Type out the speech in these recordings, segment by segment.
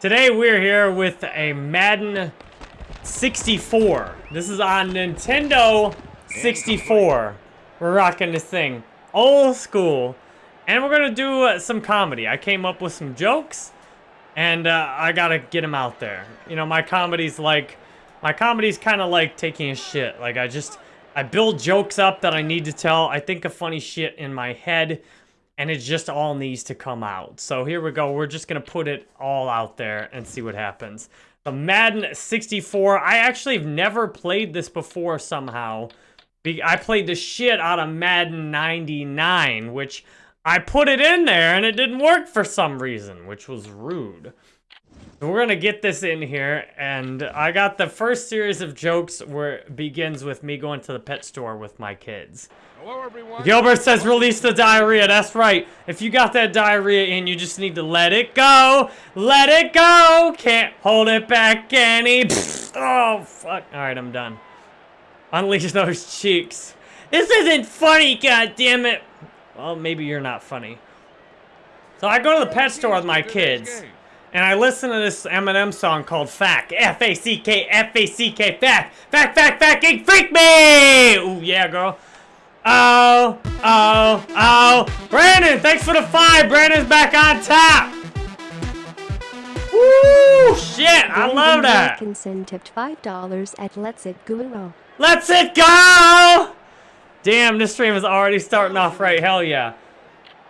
Today we're here with a Madden 64. This is on Nintendo 64. We're rocking this thing. Old school. And we're gonna do uh, some comedy. I came up with some jokes, and uh, I gotta get them out there. You know, my comedy's like, my comedy's kind of like taking a shit. Like, I just, I build jokes up that I need to tell. I think of funny shit in my head, and it just all needs to come out. So here we go. We're just gonna put it all out there and see what happens. The Madden 64. I actually have never played this before somehow. I played the shit out of Madden 99, which I put it in there and it didn't work for some reason, which was rude. So we're gonna get this in here, and I got the first series of jokes where it begins with me going to the pet store with my kids. Hello, everyone. Gilbert says release the diarrhea. That's right. If you got that diarrhea in, you just need to let it go. Let it go. Can't hold it back any. oh, fuck. All right, I'm done. Unleash those cheeks. This isn't funny, God damn it. Well, maybe you're not funny. So I go to the pet store with my kids, and I listen to this Eminem song called FACK. F-A-C-K, F-A-C-K, FACK. Fact, fact, fact, geek, freak me! Ooh, yeah, girl. Oh, oh, oh. Brandon, thanks for the five. Brandon's back on top. Woo, shit, I love that. Wilkinson tipped $5 at Let's It Guru. Let's it go! Damn, this stream is already starting off right. Hell yeah.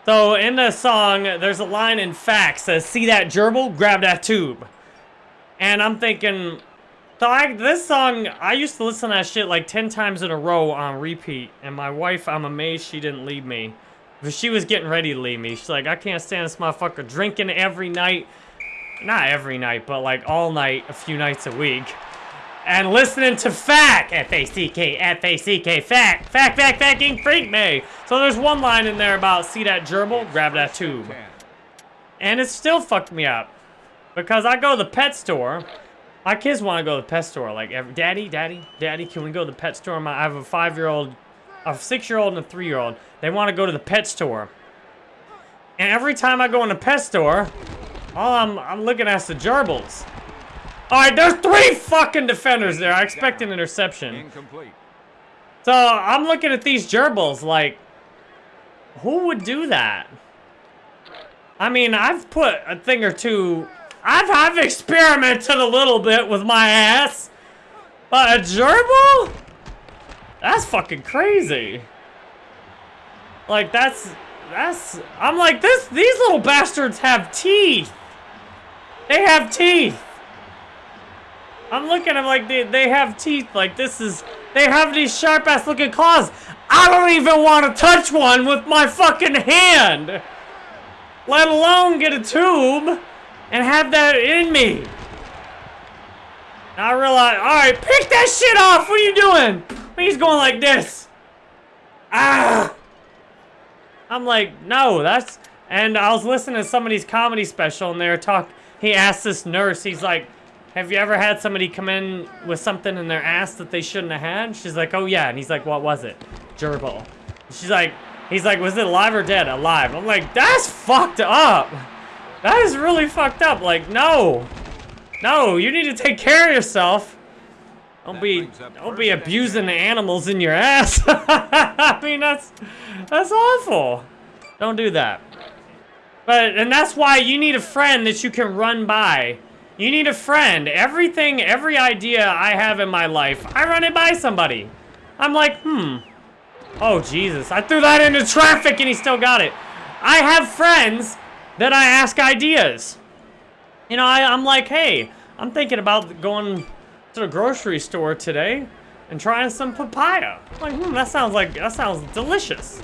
So in the song, there's a line in facts says, "See that gerbil? Grab that tube." And I'm thinking, so I, this song, I used to listen to that shit like 10 times in a row on repeat. And my wife, I'm amazed she didn't leave me. But she was getting ready to leave me. She's like, I can't stand this motherfucker drinking every night. Not every night, but like all night, a few nights a week. And listening to FACK, F-A-C-K, F-A-C-K, FAC, FAC, FAC, FACking freak me. So there's one line in there about, see that gerbil? Grab that tube. And it still fucked me up. Because I go to the pet store, my kids want to go to the pet store. Like, every, daddy, daddy, daddy, can we go to the pet store? My, I have a five-year-old, a six-year-old, and a three-year-old. They want to go to the pet store. And every time I go in the pet store, all I'm, I'm looking at the gerbils. All right, there's three fucking defenders there. I expect an interception. Incomplete. So I'm looking at these gerbils like, who would do that? I mean, I've put a thing or two I've, I've experimented a little bit with my ass. But a gerbil? That's fucking crazy. Like, that's... That's... I'm like, this... These little bastards have teeth. They have teeth. I'm looking I'm like they, they have teeth. Like, this is... They have these sharp-ass looking claws. I don't even want to touch one with my fucking hand. Let alone get a tube and have that in me. I realize, all right, pick that shit off. What are you doing? He's going like this. Ah. I'm like, no, that's. And I was listening to somebody's comedy special, and they were talking. He asked this nurse, he's like, have you ever had somebody come in with something in their ass that they shouldn't have had? She's like, oh yeah. And he's like, what was it? Gerbil. She's like, he's like, was it alive or dead? Alive. I'm like, that's fucked up. That is really fucked up. Like, no. No, you need to take care of yourself. Don't be, don't be abusing the animals in your ass. I mean, that's, that's awful. Don't do that. But, and that's why you need a friend that you can run by. You need a friend. Everything, every idea I have in my life, I run it by somebody. I'm like, hmm. Oh, Jesus. I threw that into traffic and he still got it. I have friends that I ask ideas. You know, I, I'm like, hey, I'm thinking about going to the grocery store today and trying some papaya. I'm like, hmm, that sounds like, that sounds delicious.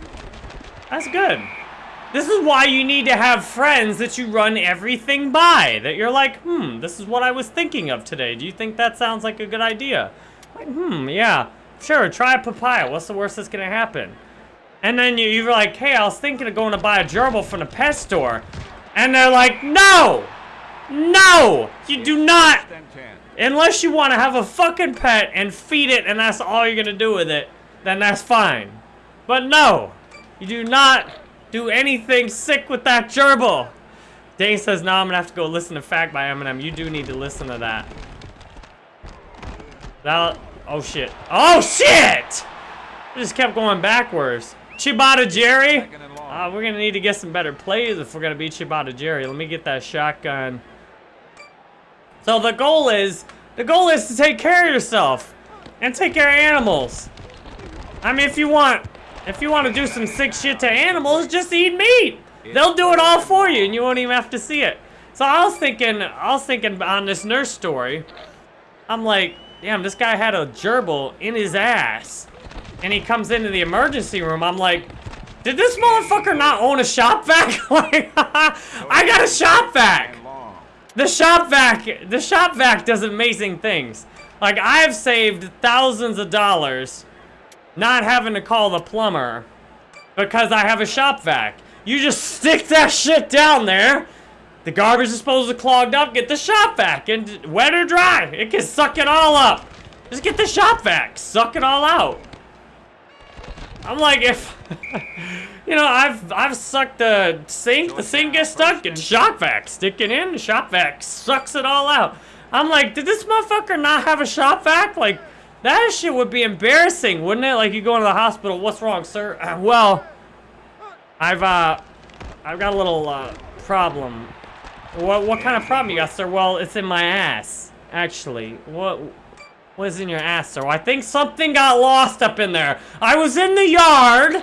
That's good. This is why you need to have friends that you run everything by. That you're like, hmm, this is what I was thinking of today. Do you think that sounds like a good idea? Like, hmm, yeah. Sure, try a papaya. What's the worst that's gonna happen? And then you, you're like, hey, I was thinking of going to buy a gerbil from the pet store. And they're like, no! No! You do not! Unless you want to have a fucking pet and feed it and that's all you're gonna do with it, then that's fine. But no! You do not do anything sick with that gerbil. Dane says, no, I'm gonna have to go listen to FACK by Eminem. You do need to listen to that. That, oh shit. Oh shit! I just kept going backwards. Chibata Jerry? Uh, we're gonna need to get some better plays if we're gonna beat Chibata Jerry. Let me get that shotgun. So the goal is, the goal is to take care of yourself and take care of animals. I mean, if you want, if you want to do some sick shit to animals, just eat meat. They'll do it all for you, and you won't even have to see it. So I was thinking, I was thinking on this nurse story. I'm like, damn, this guy had a gerbil in his ass, and he comes into the emergency room. I'm like, did this motherfucker not own a shop vac? like, I got a shop vac. The shop vac, the shop vac does amazing things. Like I have saved thousands of dollars not having to call the plumber because I have a shop vac. You just stick that shit down there. The garbage disposal clogged up, get the shop vac and wet or dry, it can suck it all up. Just get the shop vac, suck it all out. I'm like if you know, I've I've sucked the sink, the sink gets stuck, and shop vac, sticking in, shop vac sucks it all out. I'm like, did this motherfucker not have a shop vac? Like, that shit would be embarrassing, wouldn't it? Like you go into the hospital, what's wrong, sir? Uh, well, I've uh, I've got a little uh problem. What what kind of problem you got, sir? Well, it's in my ass, actually. What? What is in your ass, sir? I think something got lost up in there. I was in the yard,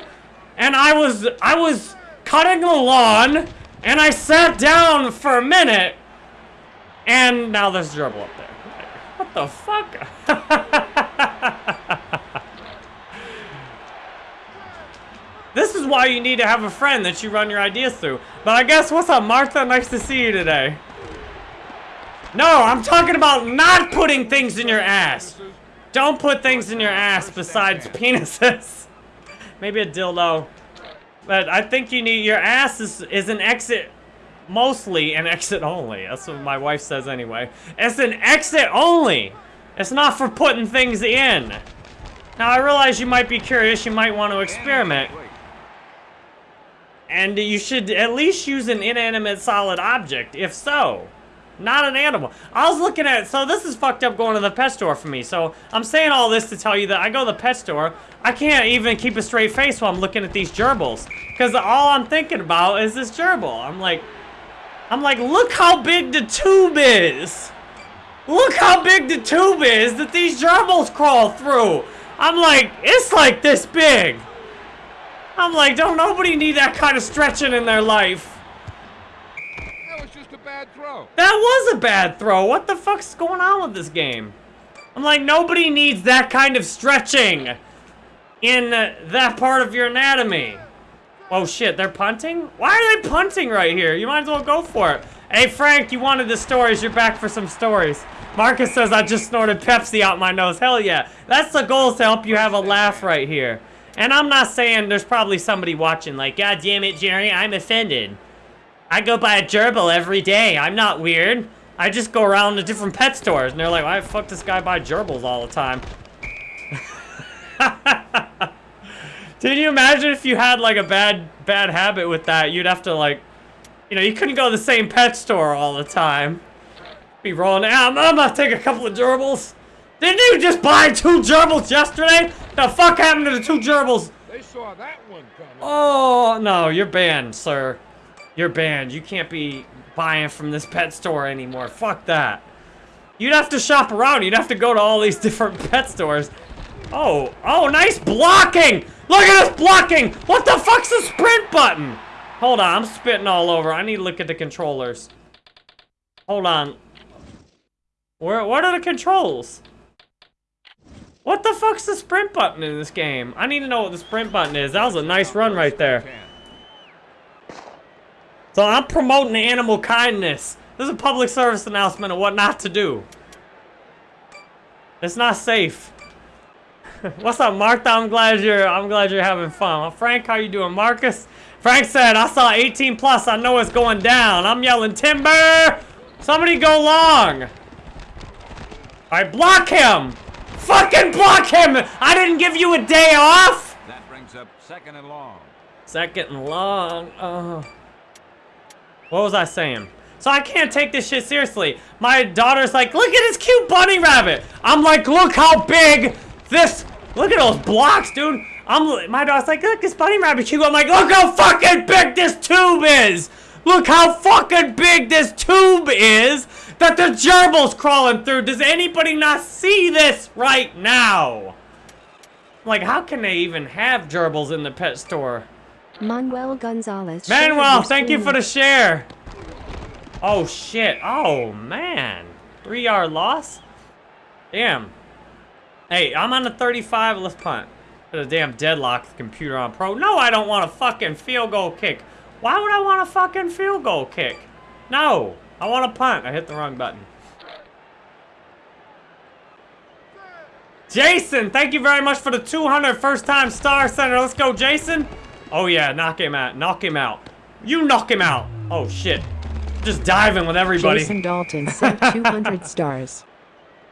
and I was I was cutting the lawn, and I sat down for a minute, and now there's gerbil up there. What the fuck? this is why you need to have a friend that you run your ideas through. But I guess what's up, Martha? Nice to see you today. No, I'm talking about not putting things in your ass. Don't put things in your ass besides penises. Maybe a dildo. But I think you need your ass is, is an exit mostly an exit only. That's what my wife says anyway. It's an exit only. It's not for putting things in. Now I realize you might be curious, you might want to experiment. And you should at least use an inanimate solid object, if so. Not an animal. I was looking at, it, so this is fucked up going to the pet store for me. So I'm saying all this to tell you that I go to the pet store, I can't even keep a straight face while I'm looking at these gerbils. Because all I'm thinking about is this gerbil. I'm like, I'm like, look how big the tube is. Look how big the tube is that these gerbils crawl through. I'm like, it's like this big. I'm like, don't nobody need that kind of stretching in their life. That was just a bad throw. That was a bad throw. What the fuck's going on with this game? I'm like, nobody needs that kind of stretching in that part of your anatomy. Oh shit, they're punting? Why are they punting right here? You might as well go for it. Hey Frank, you wanted the stories. You're back for some stories. Marcus says I just snorted Pepsi out my nose. Hell yeah. That's the goal to help you have a laugh right here. And I'm not saying there's probably somebody watching like, God damn it, Jerry, I'm offended. I go buy a gerbil every day. I'm not weird. I just go around to different pet stores, and they're like, why the fuck this guy buy gerbils all the time? Can you imagine if you had like a bad bad habit with that? You'd have to like, you know, you couldn't go to the same pet store all the time. Be rolling out. I'm gonna take a couple of gerbils. Didn't you just buy two gerbils yesterday? The fuck happened to the two gerbils? They saw that one coming. Oh, no, you're banned, sir. You're banned. You can't be buying from this pet store anymore. Fuck that. You'd have to shop around. You'd have to go to all these different pet stores. Oh, oh, nice blocking! Look at this blocking! What the fuck's the sprint button? Hold on, I'm spitting all over. I need to look at the controllers. Hold on. Where, what are the controls? What the fuck's the sprint button in this game? I need to know what the sprint button is. That was a nice run right there. So I'm promoting animal kindness. This is a public service announcement of what not to do. It's not safe. What's up, Martha? I'm glad you're I'm glad you're having fun. Frank, how you doing? Marcus? Frank said, I saw 18 plus, I know it's going down. I'm yelling timber! Somebody go long! Alright, block him! Fucking block him! I didn't give you a day off! That brings up second and long. Second and long. Oh. What was I saying? So I can't take this shit seriously. My daughter's like, look at this cute bunny rabbit. I'm like, look how big this, look at those blocks, dude. I'm, my daughter's like, look, this bunny rabbit cute. I'm like, look how fucking big this tube is. Look how fucking big this tube is that the gerbil's crawling through. Does anybody not see this right now? Like, how can they even have gerbils in the pet store? Manuel Gonzalez. Manuel, thank you for the share. Oh, shit. Oh, man. Three yard loss? Damn. Hey, I'm on the 35. Let's punt. Put a damn deadlock the computer on pro. No, I don't want a fucking field goal kick. Why would I want a fucking field goal kick? No. I want a punt. I hit the wrong button. Jason, thank you very much for the 200 first time star center. Let's go, Jason. Oh yeah, knock him out. Knock him out. You knock him out. Oh shit. Just diving with everybody. Jason Dalton sent 200 stars.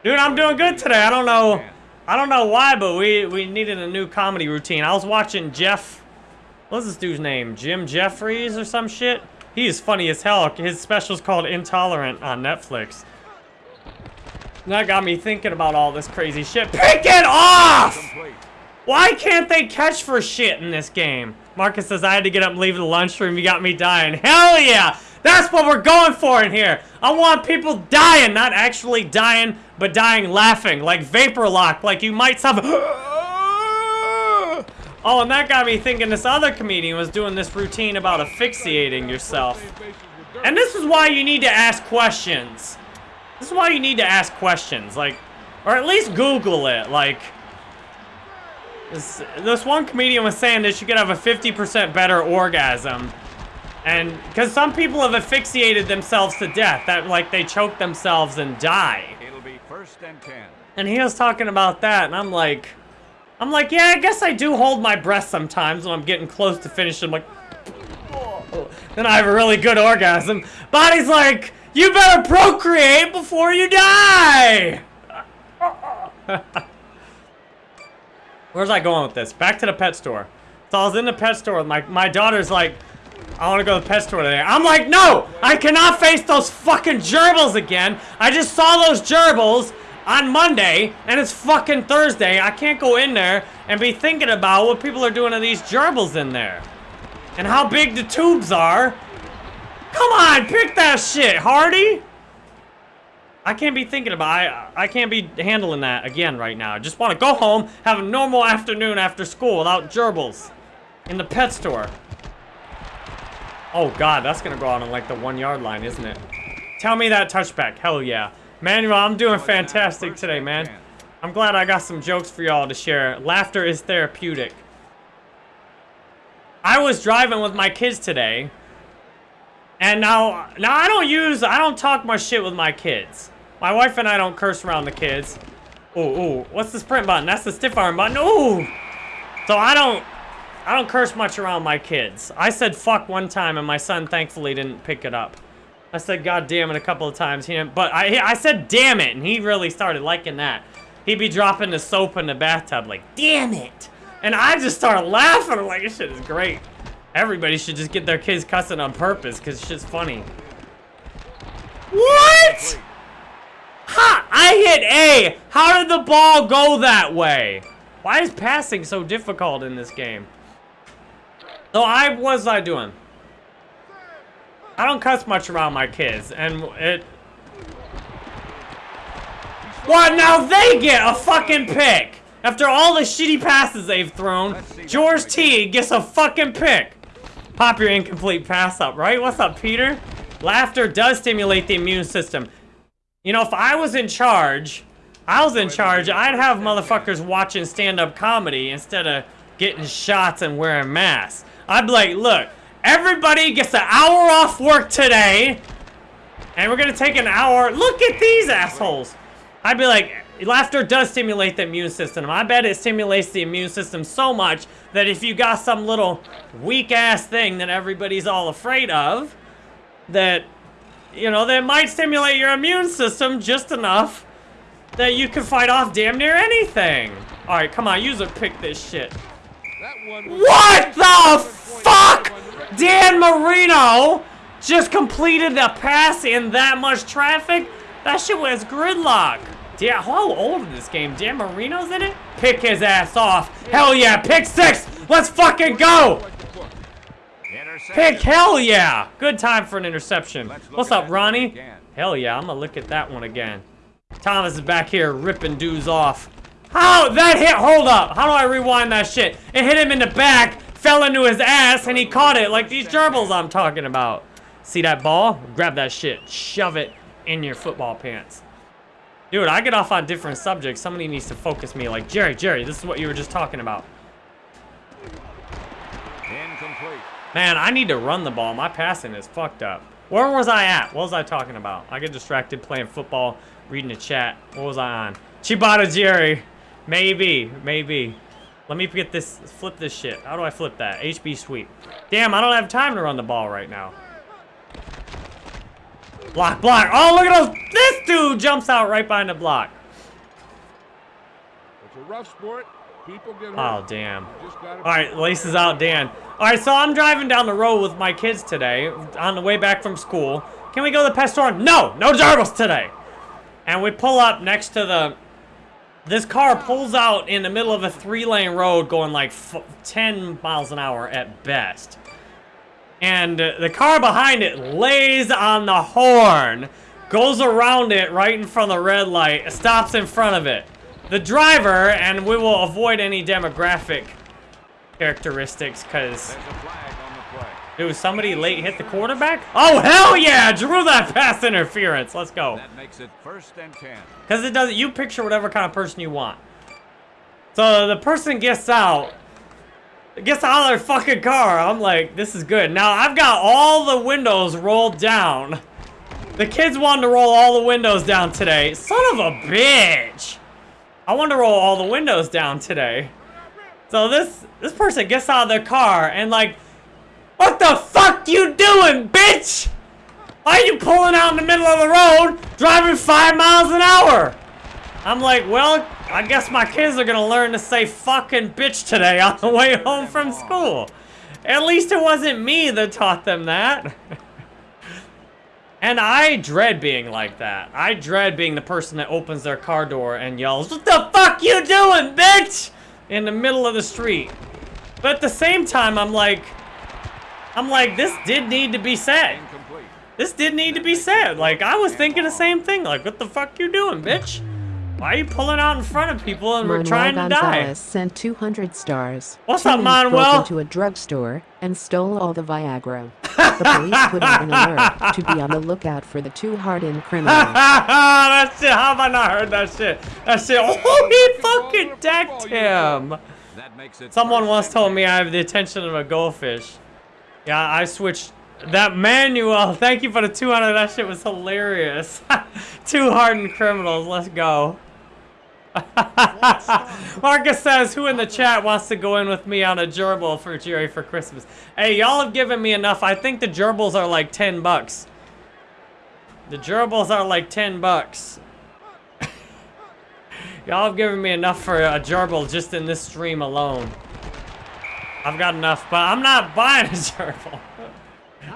Dude, I'm doing good today. I don't know. I don't know why, but we we needed a new comedy routine. I was watching Jeff. What's this dude's name? Jim Jefferies or some shit. He is funny as hell. His special's called Intolerant on Netflix. And that got me thinking about all this crazy shit. Pick it off! Why can't they catch for shit in this game? Marcus says, I had to get up and leave the lunchroom. You got me dying. Hell yeah! That's what we're going for in here. I want people dying, not actually dying, but dying laughing. Like vapor lock, like you might suffer. Oh, and that got me thinking this other comedian was doing this routine about asphyxiating yourself. And this is why you need to ask questions. This is why you need to ask questions, like, or at least Google it, like. This, this one comedian was saying that you could have a 50% better orgasm. And, because some people have asphyxiated themselves to death, that, like, they choke themselves and die. It'll be first and ten. And he was talking about that, and I'm like, I'm like, yeah, I guess I do hold my breath sometimes when I'm getting close to finishing. I'm like, oh, then I have a really good orgasm. Body's like, you better procreate before you die. Where's I going with this? Back to the pet store. So I was in the pet store my, my daughter's like, I want to go to the pet store today. I'm like, no! I cannot face those fucking gerbils again. I just saw those gerbils on Monday, and it's fucking Thursday. I can't go in there and be thinking about what people are doing to these gerbils in there. And how big the tubes are. Come on, pick that shit, Hardy! I can't be thinking about I I can't be handling that again right now. I just want to go home, have a normal afternoon after school without gerbils in the pet store. Oh god, that's gonna go out on like the one yard line, isn't it? Tell me that touchback. Hell yeah. Manuel, I'm doing fantastic today, man. I'm glad I got some jokes for y'all to share. Laughter is therapeutic. I was driving with my kids today. And now, now I don't use, I don't talk much shit with my kids. My wife and I don't curse around the kids. Ooh, ooh, what's the sprint button? That's the stiff arm button. Ooh! So I don't, I don't curse much around my kids. I said fuck one time and my son thankfully didn't pick it up. I said god damn it a couple of times. He didn't, but I, I said damn it and he really started liking that. He'd be dropping the soap in the bathtub like, damn it! And I just started laughing. I'm like, this shit is great. Everybody should just get their kids cussing on purpose because shit's funny. What? Ha! I hit A! How did the ball go that way? Why is passing so difficult in this game? So I, what was I doing? I don't cuss much around my kids, and it... What? Now they get a fucking pick! After all the shitty passes they've thrown, George T gets a fucking pick. Pop your incomplete pass up, right? What's up, Peter? Laughter does stimulate the immune system. You know, if I was in charge, I was in charge, I'd have motherfuckers watching stand-up comedy instead of getting shots and wearing masks. I'd be like, look, everybody gets an hour off work today, and we're gonna take an hour. Look at these assholes. I'd be like, laughter does stimulate the immune system. I bet it stimulates the immune system so much that if you got some little weak ass thing that everybody's all afraid of, that, you know, that might stimulate your immune system just enough that you can fight off damn near anything. All right, come on, use a pick this shit. That one was What the fuck? Dan Marino just completed the pass in that much traffic? That shit was gridlock. Yeah, how old is this game? Dan Marino's in it? Pick his ass off. Hell yeah, pick six. Let's fucking go. Like the book. Pick hell yeah. Good time for an interception. What's up, Ronnie? Hell yeah, I'm gonna look at that one again. Thomas is back here ripping dudes off. How? That hit, hold up. How do I rewind that shit? It hit him in the back, fell into his ass, and he caught it like these gerbils I'm talking about. See that ball? Grab that shit. Shove it in your football pants. Dude, I get off on different subjects. Somebody needs to focus me like, Jerry, Jerry, this is what you were just talking about. Incomplete. Man, I need to run the ball. My passing is fucked up. Where was I at? What was I talking about? I get distracted playing football, reading the chat. What was I on? Chibata Jerry. Maybe, maybe. Let me get this, flip this shit. How do I flip that? HB sweep. Damn, I don't have time to run the ball right now. Block, block. Oh, look at those. This dude jumps out right behind the block. It's a rough sport. Oh, damn. All right, laces out, Dan. All right, so I'm driving down the road with my kids today on the way back from school. Can we go to the pet store? No, no gerbils today. And we pull up next to the. This car pulls out in the middle of a three-lane road, going like f 10 miles an hour at best. And the car behind it lays on the horn, goes around it right in front of the red light, stops in front of it. The driver, and we will avoid any demographic characteristics, because, There's a flag on the play. dude, somebody late hit the quarterback? Oh, hell yeah! Drew that pass interference. Let's go. That makes it first and ten. Because it doesn't... you picture whatever kind of person you want. So the person gets out, gets out of their fucking car. I'm like, this is good. Now I've got all the windows rolled down. The kids wanted to roll all the windows down today. Son of a bitch. I want to roll all the windows down today. So this this person gets out of their car and like, what the fuck you doing, bitch? Why are you pulling out in the middle of the road, driving five miles an hour? I'm like, well, I guess my kids are gonna learn to say fucking bitch today on the way home from school. At least it wasn't me that taught them that. and I dread being like that. I dread being the person that opens their car door and yells, What the fuck you doing, bitch? In the middle of the street. But at the same time, I'm like, I'm like, this did need to be said. This did need to be said. Like, I was thinking the same thing. Like, what the fuck you doing, bitch? Why are you pulling out in front of people and we're Manuel trying to die? Gonzalez sent 200 stars. What's Two up, men broke into a drugstore and stole all the Viagra. The police put out an alert to be on the lookout for the two hardened criminals. that shit, how have I not heard that shit? That shit, oh, he fucking decked him. That makes it Someone once told me I have the attention of a goldfish. Yeah, I switched. That manual, thank you for the 200, that shit was hilarious. Two hardened criminals, let's go. Marcus says, who in the chat wants to go in with me on a gerbil for Jerry for Christmas? Hey, y'all have given me enough. I think the gerbils are like 10 bucks. The gerbils are like 10 bucks. y'all have given me enough for a gerbil just in this stream alone. I've got enough, but I'm not buying a gerbil.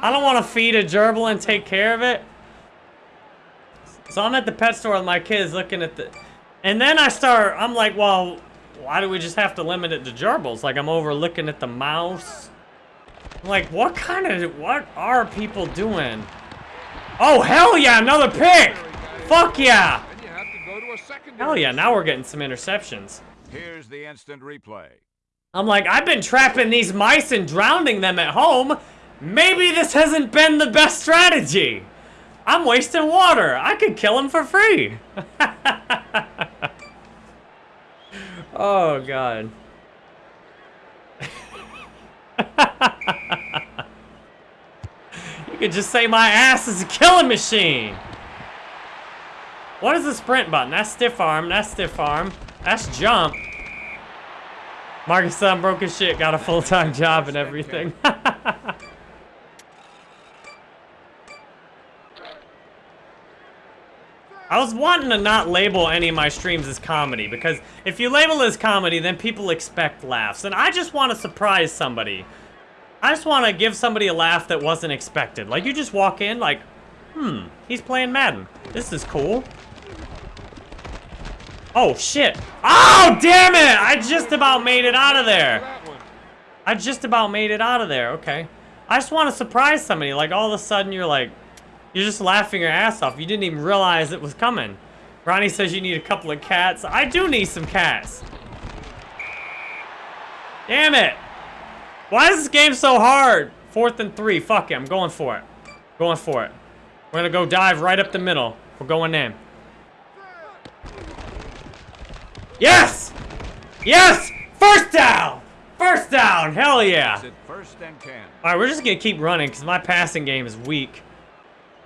I don't want to feed a gerbil and take care of it. So I'm at the pet store with my kids looking at the... And then I start, I'm like, well, why do we just have to limit it to gerbils? Like, I'm over looking at the mouse. I'm like, what kind of, what are people doing? Oh, hell yeah, another pick! Fuck yeah! Then you have to go to a secondary. Hell yeah, now we're getting some interceptions. Here's the instant replay. I'm like, I've been trapping these mice and drowning them at home. Maybe this hasn't been the best strategy. I'm wasting water. I could kill them for free. oh, God. you could just say my ass is a killing machine. What is the sprint button? That's stiff arm. That's stiff arm. That's jump. Marcus son broke his shit, got a full-time job and everything. I was wanting to not label any of my streams as comedy because if you label it as comedy, then people expect laughs. And I just want to surprise somebody. I just want to give somebody a laugh that wasn't expected. Like, you just walk in like, hmm, he's playing Madden. This is cool. Oh, shit. Oh, damn it! I just about made it out of there. I just about made it out of there. Okay. I just want to surprise somebody. Like, all of a sudden, you're like, you're just laughing your ass off. You didn't even realize it was coming. Ronnie says you need a couple of cats. I do need some cats. Damn it. Why is this game so hard? Fourth and three. Fuck it. I'm going for it. Going for it. We're going to go dive right up the middle. We're going in. Yes! Yes! First down! First down! Hell yeah! First and ten. All right, we're just gonna keep running because my passing game is weak.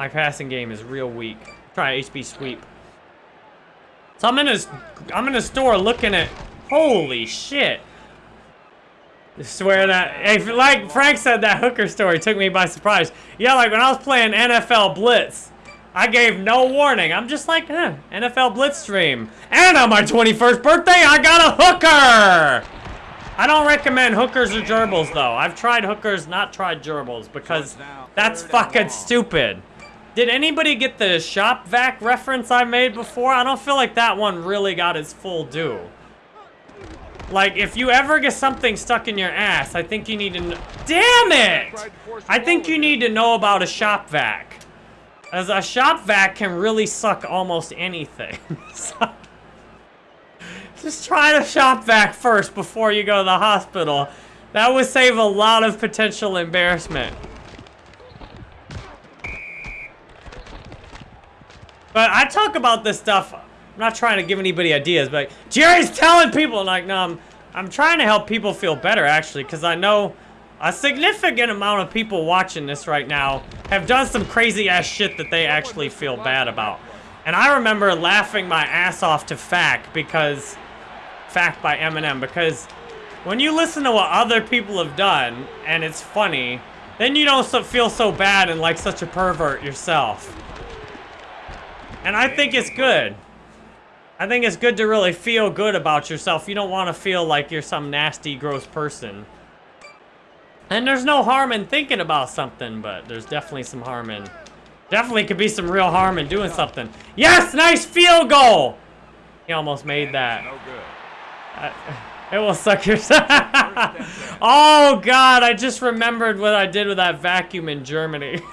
My passing game is real weak. Try HB sweep. So I'm in a, I'm in a store looking at, holy shit. I swear that, hey, like Frank said, that hooker story took me by surprise. Yeah, like when I was playing NFL Blitz, I gave no warning. I'm just like, eh, NFL Blitz stream. And on my 21st birthday, I got a hooker! I don't recommend hookers or gerbils though. I've tried hookers, not tried gerbils because that's fucking stupid. Did anybody get the shop vac reference I made before? I don't feel like that one really got its full due. Like, if you ever get something stuck in your ass, I think you need to Damn it! I think you need to know about a shop vac. As a shop vac can really suck almost anything. So- just try to shop vac first before you go to the hospital. That would save a lot of potential embarrassment. But I talk about this stuff. I'm not trying to give anybody ideas, but Jerry's telling people like, no, I'm, I'm trying to help people feel better actually, because I know a significant amount of people watching this right now have done some crazy ass shit that they actually feel bad about. And I remember laughing my ass off to FACK because FACK by Eminem because when you listen to what other people have done and it's funny, then you don't feel so bad and like such a pervert yourself. And I think it's good. I think it's good to really feel good about yourself. You don't want to feel like you're some nasty, gross person. And there's no harm in thinking about something, but there's definitely some harm in... Definitely could be some real harm in doing something. Yes, nice field goal! He almost made that. No good. It will suck your... oh, God, I just remembered what I did with that vacuum in Germany.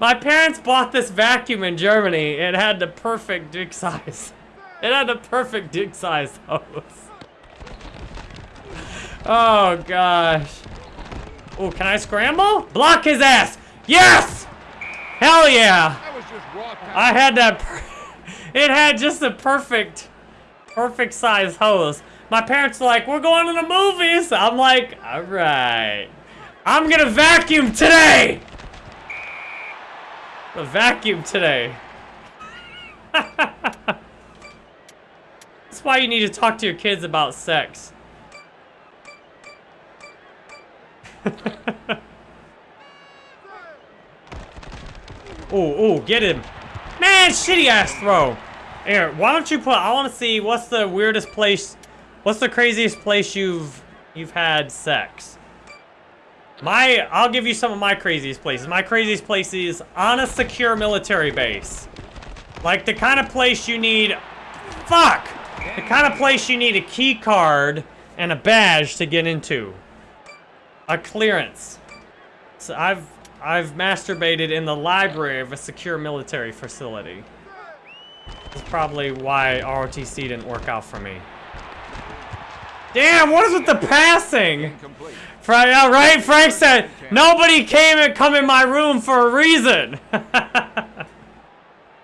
My parents bought this vacuum in Germany. It had the perfect dick size. It had the perfect dick size hose. Oh, gosh. Oh, can I scramble? Block his ass! Yes! Hell yeah! That was just. I had that. Per- it had just the perfect, perfect size hose. My parents were like, "We're going to the movies." I'm like, "All right, I'm gonna vacuum today." The vacuum today. That's why you need to talk to your kids about sex. oh, oh, get him. Man, shitty ass throw. Here, why don't you put, I want to see what's the weirdest place, what's the craziest place you've, you've had sex? My, I'll give you some of my craziest places. My craziest place is on a secure military base. Like the kind of place you need, fuck! The kind of place you need a key card and a badge to get into. A clearance. So I've I've masturbated in the library of a secure military facility. That's probably why ROTC didn't work out for me. Damn, what is with the passing? Frank, yeah, right? Frank said, nobody came and come in my room for a reason.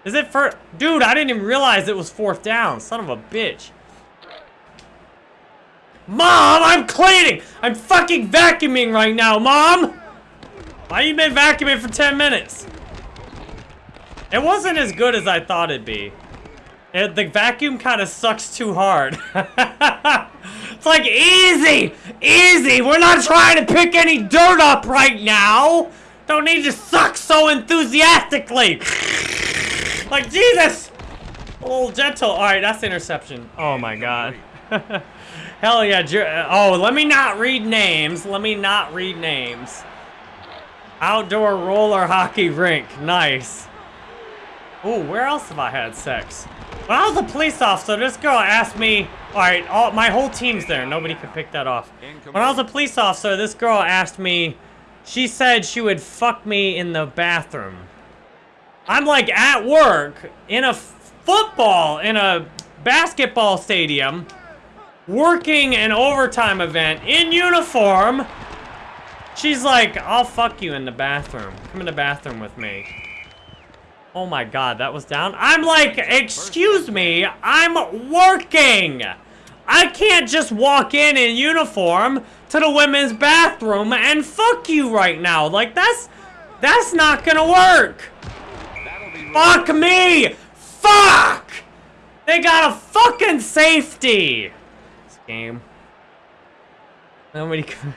is it for... Dude, I didn't even realize it was fourth down. Son of a bitch. Mom, I'm cleaning! I'm fucking vacuuming right now, Mom! Why you been vacuuming for 10 minutes? It wasn't as good as I thought it'd be. It, the vacuum kind of sucks too hard. it's like, easy! Easy! We're not trying to pick any dirt up right now! Don't need to suck so enthusiastically! like, Jesus! A little gentle. Alright, that's interception. Oh my god. Hell yeah. Oh, let me not read names. Let me not read names. Outdoor roller hockey rink. Nice. Ooh, where else have I had sex? When I was a police officer, this girl asked me, alright, all, my whole team's there. Nobody could pick that off. When I was a police officer, this girl asked me, she said she would fuck me in the bathroom. I'm like at work, in a football, in a basketball stadium, working an overtime event in uniform. She's like, I'll fuck you in the bathroom. Come in the bathroom with me. Oh my god, that was down. I'm like, excuse me, I'm working. I can't just walk in in uniform to the women's bathroom and fuck you right now. Like, that's, that's not gonna work. Fuck me! Fuck! They got a fucking safety! This game. Nobody can...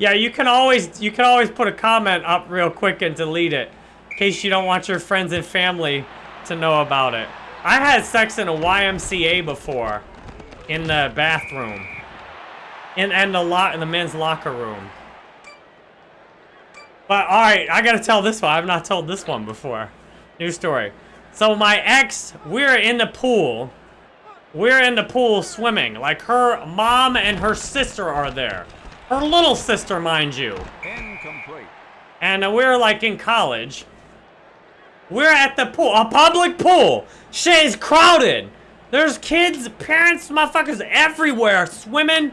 yeah, you can always you can always put a comment up real quick and delete it. In case you don't want your friends and family to know about it. I had sex in a YMCA before. In the bathroom. In and the lot in the men's locker room. But all right, I gotta tell this one. I've not told this one before. New story. So my ex, we're in the pool. We're in the pool swimming. Like her mom and her sister are there. Her little sister, mind you. incomplete. And we're like in college. We're at the pool, a public pool. Shit is crowded. There's kids, parents, motherfuckers everywhere swimming.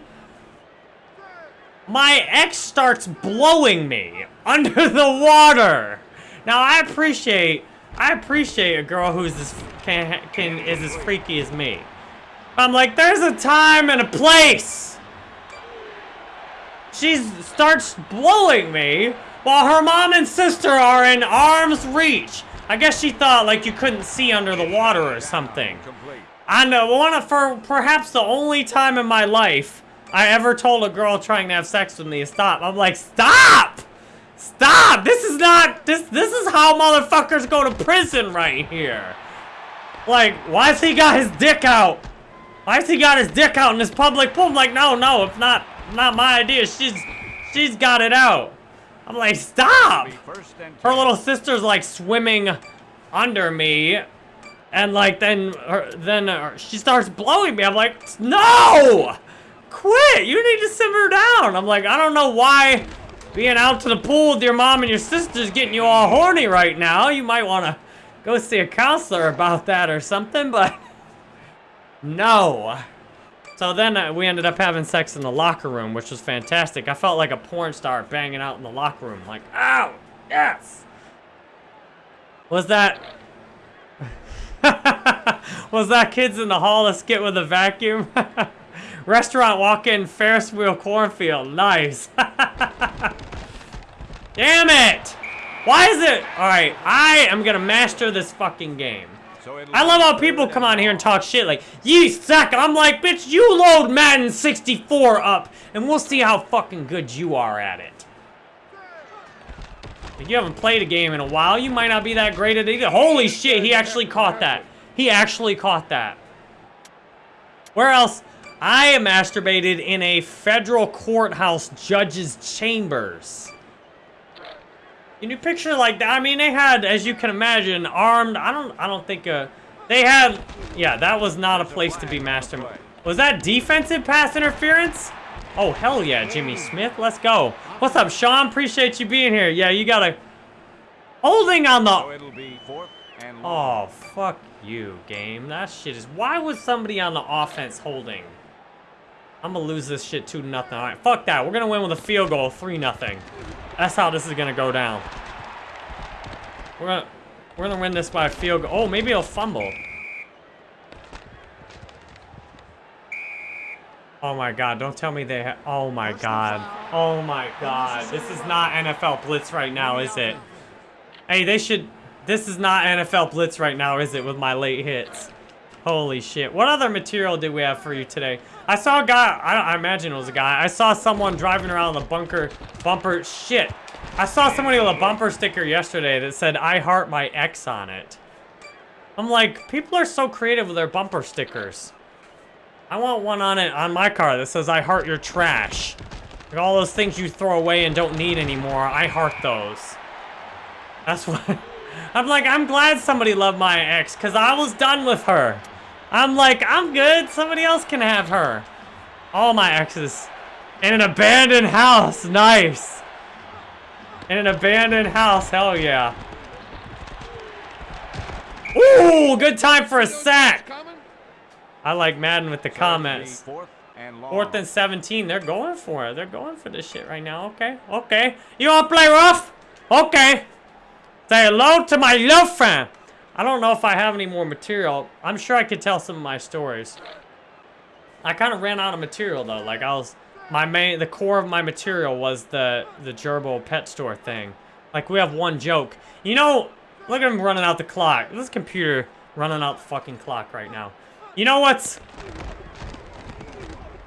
My ex starts blowing me under the water. Now I appreciate, I appreciate a girl who's as can, can is as freaky as me. I'm like, there's a time and a place. She starts blowing me while her mom and sister are in arm's reach. I guess she thought like you couldn't see under the water or something. I know one of for perhaps the only time in my life I ever told a girl trying to have sex with me to stop. I'm like, stop! Stop! This is not this this is how motherfuckers go to prison right here. Like, why has he got his dick out? Why has he got his dick out in this public pool? I'm like, no, no, it's not not my idea. She's she's got it out. I'm like, stop! Her little sister's like swimming under me, and like then her, then uh, she starts blowing me. I'm like, no, quit! You need to simmer down. I'm like, I don't know why being out to the pool with your mom and your sister's getting you all horny right now. You might want to go see a counselor about that or something, but no. So then uh, we ended up having sex in the locker room, which was fantastic. I felt like a porn star banging out in the locker room. Like, ow, yes. Was that... was that Kids in the Hall a skit with a vacuum? Restaurant walk-in Ferris wheel cornfield. Nice. Damn it! Why is it? Alright, I am gonna master this fucking game. I love how people come on here and talk shit like, you suck. I'm like, bitch, you load Madden 64 up, and we'll see how fucking good you are at it. If you haven't played a game in a while, you might not be that great at it either. Holy shit, he actually caught that. He actually caught that. Where else? I am masturbated in a federal courthouse judge's chambers. Can you picture like that? I mean, they had, as you can imagine, armed. I don't. I don't think. Uh, they had. Yeah, that was not a place to be masturbating. Was that defensive pass interference? Oh hell yeah, Jimmy Smith. Let's go. What's up, Sean? Appreciate you being here. Yeah, you gotta. Holding on the. it'll be fourth and long. Oh fuck you, game. That shit is. Why was somebody on the offense holding? I'm gonna lose this shit two nothing. All right, fuck that. We're gonna win with a field goal, three nothing. That's how this is gonna go down. We're gonna we're gonna win this by a field goal. Oh, maybe he'll fumble. Oh my god, don't tell me they ha- Oh my god. Oh my god. This is not NFL Blitz right now, is it? Hey, they should... This is not NFL Blitz right now, is it, with my late hits? Holy shit. What other material did we have for you today? I saw a guy... I, I imagine it was a guy. I saw someone driving around with a bunker... Bumper... Shit. I saw somebody with a bumper sticker yesterday that said, I heart my ex on it. I'm like, people are so creative with their bumper stickers. I want one on it on my car that says I heart your trash. Like all those things you throw away and don't need anymore, I heart those. That's what I'm like, I'm glad somebody loved my ex, because I was done with her. I'm like, I'm good. Somebody else can have her. All my exes. In an abandoned house. Nice. In an abandoned house. Hell yeah. Ooh, good time for a sack. I like Madden with the comments. Fourth and. Fourth and 17. They're going for it. They're going for this shit right now. Okay. Okay. You want to play rough? Okay. Say hello to my love friend. I don't know if I have any more material. I'm sure I could tell some of my stories. I kind of ran out of material though. Like I was, my main, the core of my material was the the gerbil pet store thing. Like we have one joke. You know, look at him running out the clock. This computer running out the fucking clock right now. You know what's?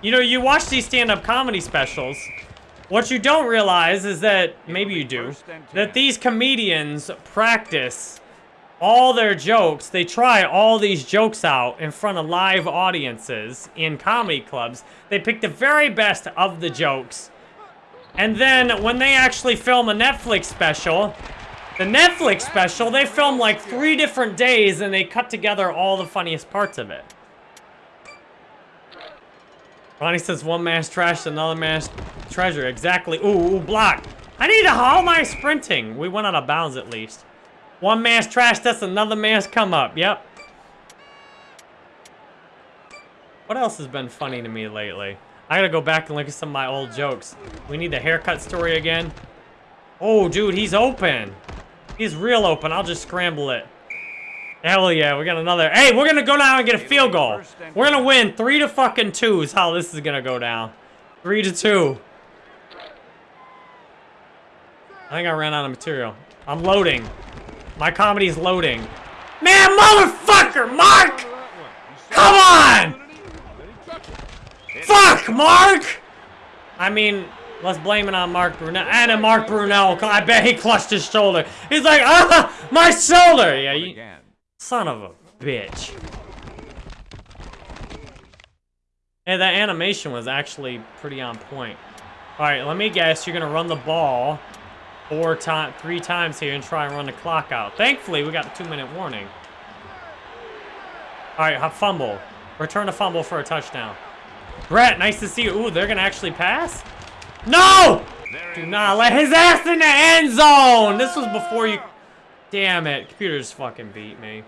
You know, you watch these stand-up comedy specials. What you don't realize is that maybe you do that these comedians practice all their jokes. They try all these jokes out in front of live audiences in comedy clubs. They pick the very best of the jokes. And then when they actually film a Netflix special, the Netflix special, they film like three different days and they cut together all the funniest parts of it. Ronnie says one man's trash, another man's treasure. Exactly. Ooh, ooh, block. I need to haul my sprinting. We went out of bounds at least. One man's trash, that's another man's come up. Yep. What else has been funny to me lately? I gotta go back and look at some of my old jokes. We need the haircut story again. Oh, dude, he's open. He's real open. I'll just scramble it. Hell yeah, we got another. Hey, we're gonna go down and get a field goal. We're gonna win three to fucking two is how this is gonna go down. Three to two. I think I ran out of material. I'm loading. My comedy's loading. Man, motherfucker, Mark! Come on! Fuck, Mark! I mean, let's blame it on Mark Brunell. And Mark Brunell, I bet he clutched his shoulder. He's like, ah, my shoulder! Yeah, you, son of a bitch. Hey, that animation was actually pretty on point. All right, let me guess. You're gonna run the ball four time, three times here and try and run the clock out. Thankfully, we got the two-minute warning. All right, fumble. Return a fumble for a touchdown. Brett, nice to see you. Ooh, they're gonna actually pass? No! Do not let his ass in the end zone! This was before you... Damn it. Computers fucking beat me.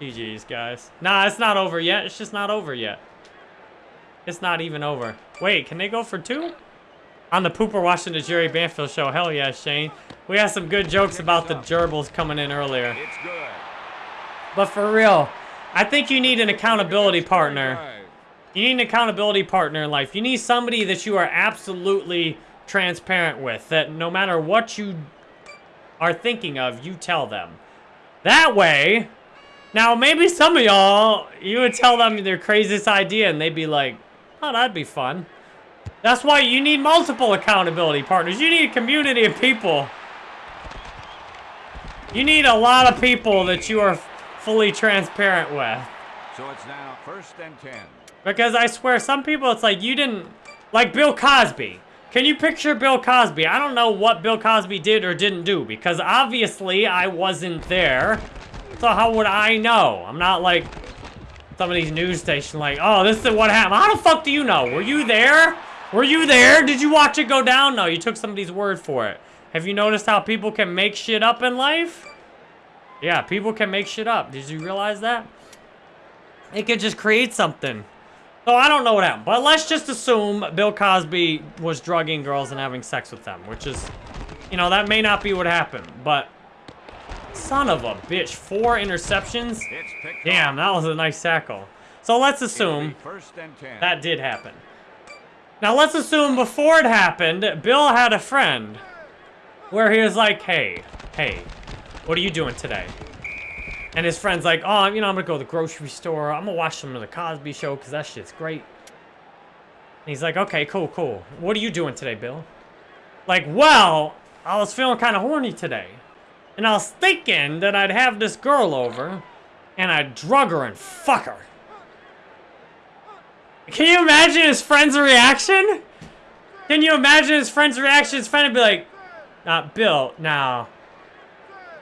GG's, guys. Nah, it's not over yet. It's just not over yet. It's not even over. Wait, can they go for two? On the Pooper watching the Jerry Banfield show. Hell yeah, Shane. We had some good jokes about the gerbils coming in earlier. But for real, I think you need an accountability partner. You need an accountability partner in life. You need somebody that you are absolutely transparent with. That no matter what you are thinking of, you tell them. That way, now maybe some of y'all, you would tell them their craziest idea and they'd be like, oh, that'd be fun. That's why you need multiple accountability partners. You need a community of people. You need a lot of people that you are fully transparent with. So it's now first and ten. Because I swear, some people, it's like you didn't... Like Bill Cosby. Can you picture Bill Cosby? I don't know what Bill Cosby did or didn't do. Because obviously, I wasn't there. So how would I know? I'm not like some of these news stations like, oh, this is what happened. How the fuck do you know? Were you there? Were you there? Did you watch it go down? No, you took somebody's word for it. Have you noticed how people can make shit up in life? Yeah, people can make shit up. Did you realize that? It could just create something. So I don't know what happened. But let's just assume Bill Cosby was drugging girls and having sex with them. Which is, you know, that may not be what happened. But, son of a bitch. Four interceptions? Damn, that was a nice tackle. So let's assume First and ten. that did happen. Now let's assume before it happened, Bill had a friend where he was like, hey, hey, what are you doing today? And his friend's like, oh, you know, I'm gonna go to the grocery store. I'm gonna watch some of the Cosby show because that shit's great. And he's like, okay, cool, cool. What are you doing today, Bill? Like, well, I was feeling kind of horny today. And I was thinking that I'd have this girl over and I'd drug her and fuck her. Can you imagine his friend's reaction? Can you imagine his friend's reaction? His friend would be like, uh, Bill, now.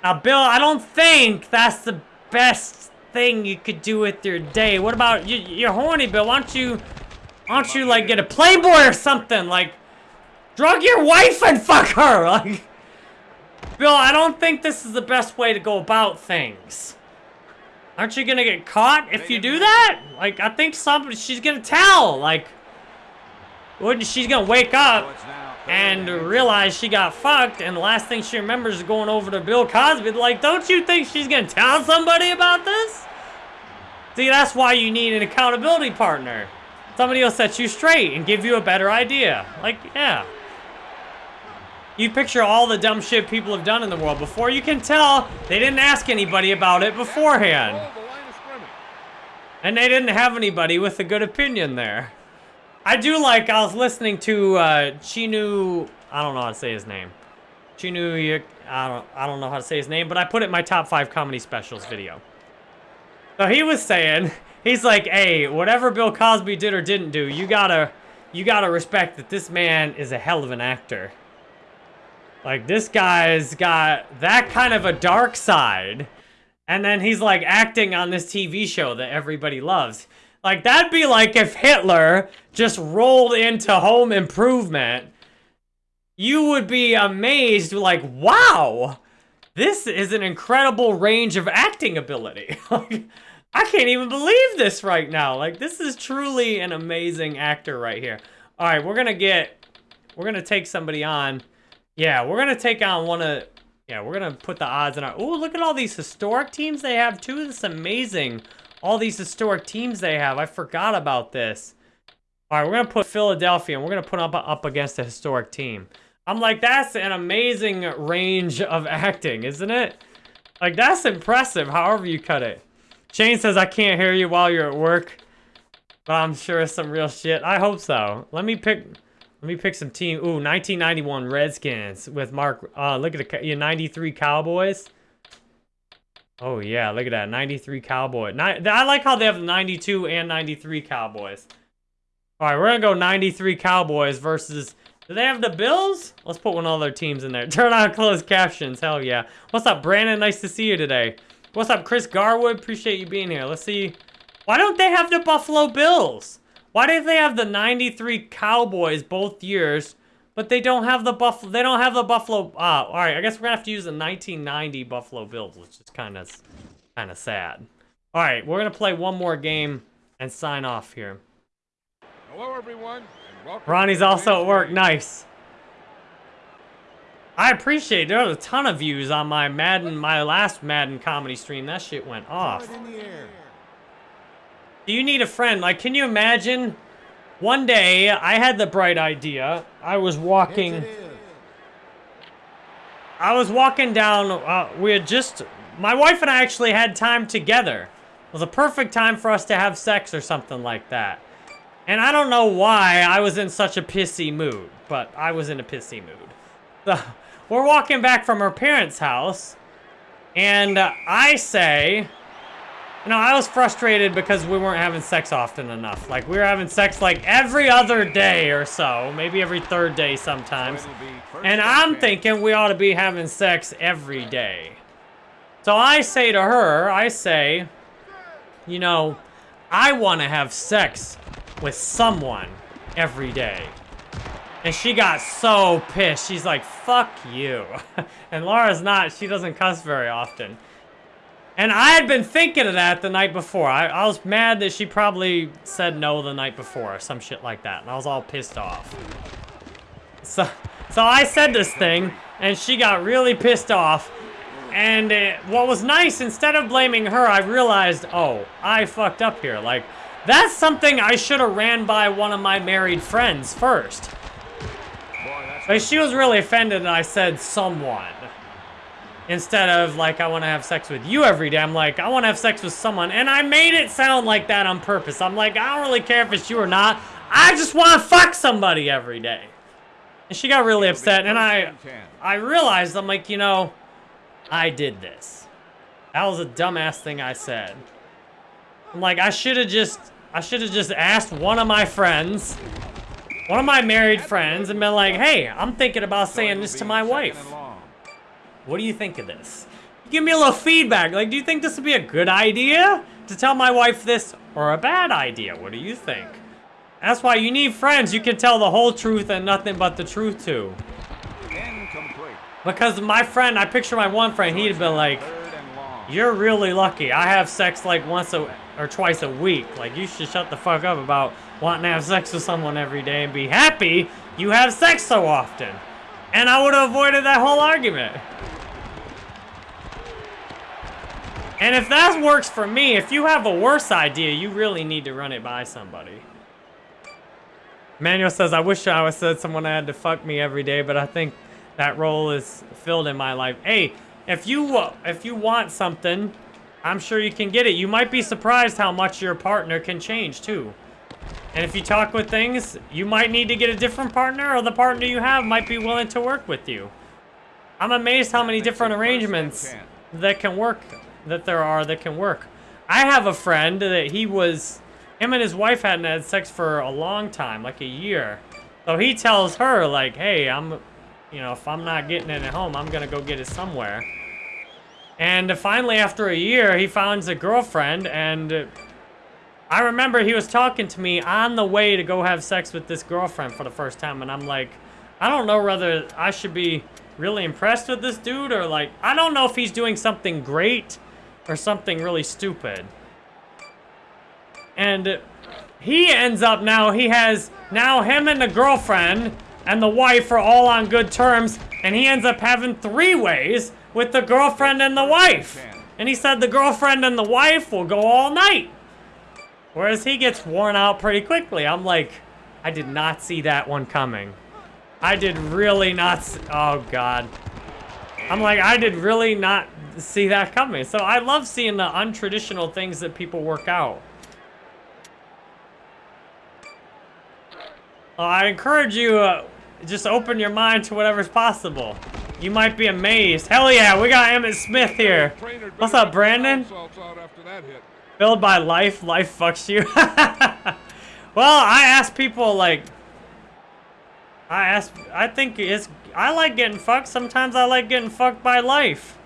Now, Bill, I don't think that's the best thing you could do with your day. What about, you, you're horny, Bill. Why don't you, why don't you, like, get a Playboy or something? Like, drug your wife and fuck her. Like, Bill, I don't think this is the best way to go about things. Aren't you gonna get caught if you do that? Like, I think somebody, she's gonna tell. Like, wouldn't she's gonna wake up and realize she got fucked, and the last thing she remembers is going over to Bill Cosby. Like, don't you think she's gonna tell somebody about this? See, that's why you need an accountability partner. Somebody will set you straight and give you a better idea. Like, yeah. You picture all the dumb shit people have done in the world before. You can tell they didn't ask anybody about it beforehand. And they didn't have anybody with a good opinion there. I do like, I was listening to uh, Chinu, I don't know how to say his name. Chinu, I don't, I don't know how to say his name, but I put it in my top five comedy specials video. So he was saying, he's like, hey, whatever Bill Cosby did or didn't do, you gotta, you gotta respect that this man is a hell of an actor. Like, this guy's got that kind of a dark side. And then he's like acting on this TV show that everybody loves. Like, that'd be like if Hitler just rolled into home improvement. You would be amazed, like, wow, this is an incredible range of acting ability. Like, I can't even believe this right now. Like, this is truly an amazing actor right here. All right, we're gonna get, we're gonna take somebody on. Yeah, we're gonna take on one of, yeah, we're gonna put the odds in our, ooh, look at all these historic teams they have too. This is amazing. All these historic teams they have. I forgot about this. All right, we're gonna put Philadelphia and we're gonna put up, up against a historic team. I'm like, that's an amazing range of acting, isn't it? Like, that's impressive, however you cut it. Shane says, I can't hear you while you're at work. But I'm sure it's some real shit. I hope so. Let me pick... Let me pick some team. Ooh, 1991 Redskins with Mark. Uh, look at the yeah, 93 Cowboys. Oh yeah, look at that 93 Cowboy. I like how they have the 92 and 93 Cowboys. All right, we're gonna go 93 Cowboys versus. Do they have the Bills? Let's put one of their teams in there. Turn on closed captions. Hell yeah. What's up, Brandon? Nice to see you today. What's up, Chris Garwood? Appreciate you being here. Let's see. Why don't they have the Buffalo Bills? Why did they have the 93 Cowboys both years, but they don't have the Buffalo, they don't have the Buffalo, ah, all right, I guess we're gonna have to use the 1990 Buffalo Bills, which is kind of, kind of sad. All right, we're gonna play one more game and sign off here. Hello, everyone, welcome. Ronnie's also at work, nice. I appreciate, there was a ton of views on my Madden, my last Madden comedy stream, that shit went off. Do you need a friend? Like, can you imagine? One day, I had the bright idea. I was walking. I was walking down. Uh, we had just. My wife and I actually had time together. It was a perfect time for us to have sex or something like that. And I don't know why I was in such a pissy mood, but I was in a pissy mood. So, we're walking back from her parents' house, and uh, I say. You know, I was frustrated because we weren't having sex often enough. Like, we were having sex like every other day or so. Maybe every third day sometimes. It'll be first And I'm 10. thinking we ought to be having sex every day. So I say to her, I say, you know, I want to have sex with someone every day. And she got so pissed. She's like, fuck you. and Laura's not, she doesn't cuss very often. And I had been thinking of that the night before. I, I was mad that she probably said no the night before or some shit like that. And I was all pissed off. So, so I said this thing, and she got really pissed off. And uh, what was nice, instead of blaming her, I realized, oh, I fucked up here. Like, that's something I should have ran by one of my married friends first. Boy, she was really offended that I said someone. Instead of, like, I want to have sex with you every day. I'm like, I want to have sex with someone. And I made it sound like that on purpose. I'm like, I don't really care if it's you or not. I just want to fuck somebody every day. And she got really upset. And I, first and 10. I realized, I'm like, you know, I did this. That was a dumbass thing I said. I'm like, I should have just I should have just asked one of my friends, one of my married friends, and been like, hey, I'm thinking about saying this to my wife. What do you think of this? Give me a little feedback. Like, do you think this would be a good idea to tell my wife this or a bad idea? What do you think? That's why you need friends you can tell the whole truth and nothing but the truth to. Because my friend, I picture my one friend, he'd been like, you're really lucky. I have sex like once a, or twice a week. Like, you should shut the fuck up about wanting to have sex with someone every day and be happy you have sex so often. And I would have avoided that whole argument. And if that works for me, if you have a worse idea, you really need to run it by somebody. Manuel says, I wish I was said someone had to fuck me every day, but I think that role is filled in my life. Hey, if you if you want something, I'm sure you can get it. You might be surprised how much your partner can change too. And if you talk with things, you might need to get a different partner, or the partner you have might be willing to work with you. I'm amazed how many different arrangements that can work, that there are that can work. I have a friend that he was, him and his wife hadn't had sex for a long time, like a year. So he tells her, like, hey, I'm, you know, if I'm not getting it at home, I'm gonna go get it somewhere. And finally, after a year, he finds a girlfriend, and I remember he was talking to me on the way to go have sex with this girlfriend for the first time, and I'm like, I don't know whether I should be really impressed with this dude or like, I don't know if he's doing something great or something really stupid. And he ends up now, he has, now him and the girlfriend and the wife are all on good terms, and he ends up having three ways with the girlfriend and the wife. And he said the girlfriend and the wife will go all night. Whereas he gets worn out pretty quickly. I'm like, I did not see that one coming. I did really not s oh god. I'm like, I did really not see that coming. So I love seeing the untraditional things that people work out. Uh, I encourage you, uh, just open your mind to whatever's possible. You might be amazed. Hell yeah, we got Emmitt Smith here. What's up, Brandon? Salts out after that hit. Filled by life, life fucks you. well, I ask people like, I ask, I think it's, I like getting fucked. Sometimes I like getting fucked by life.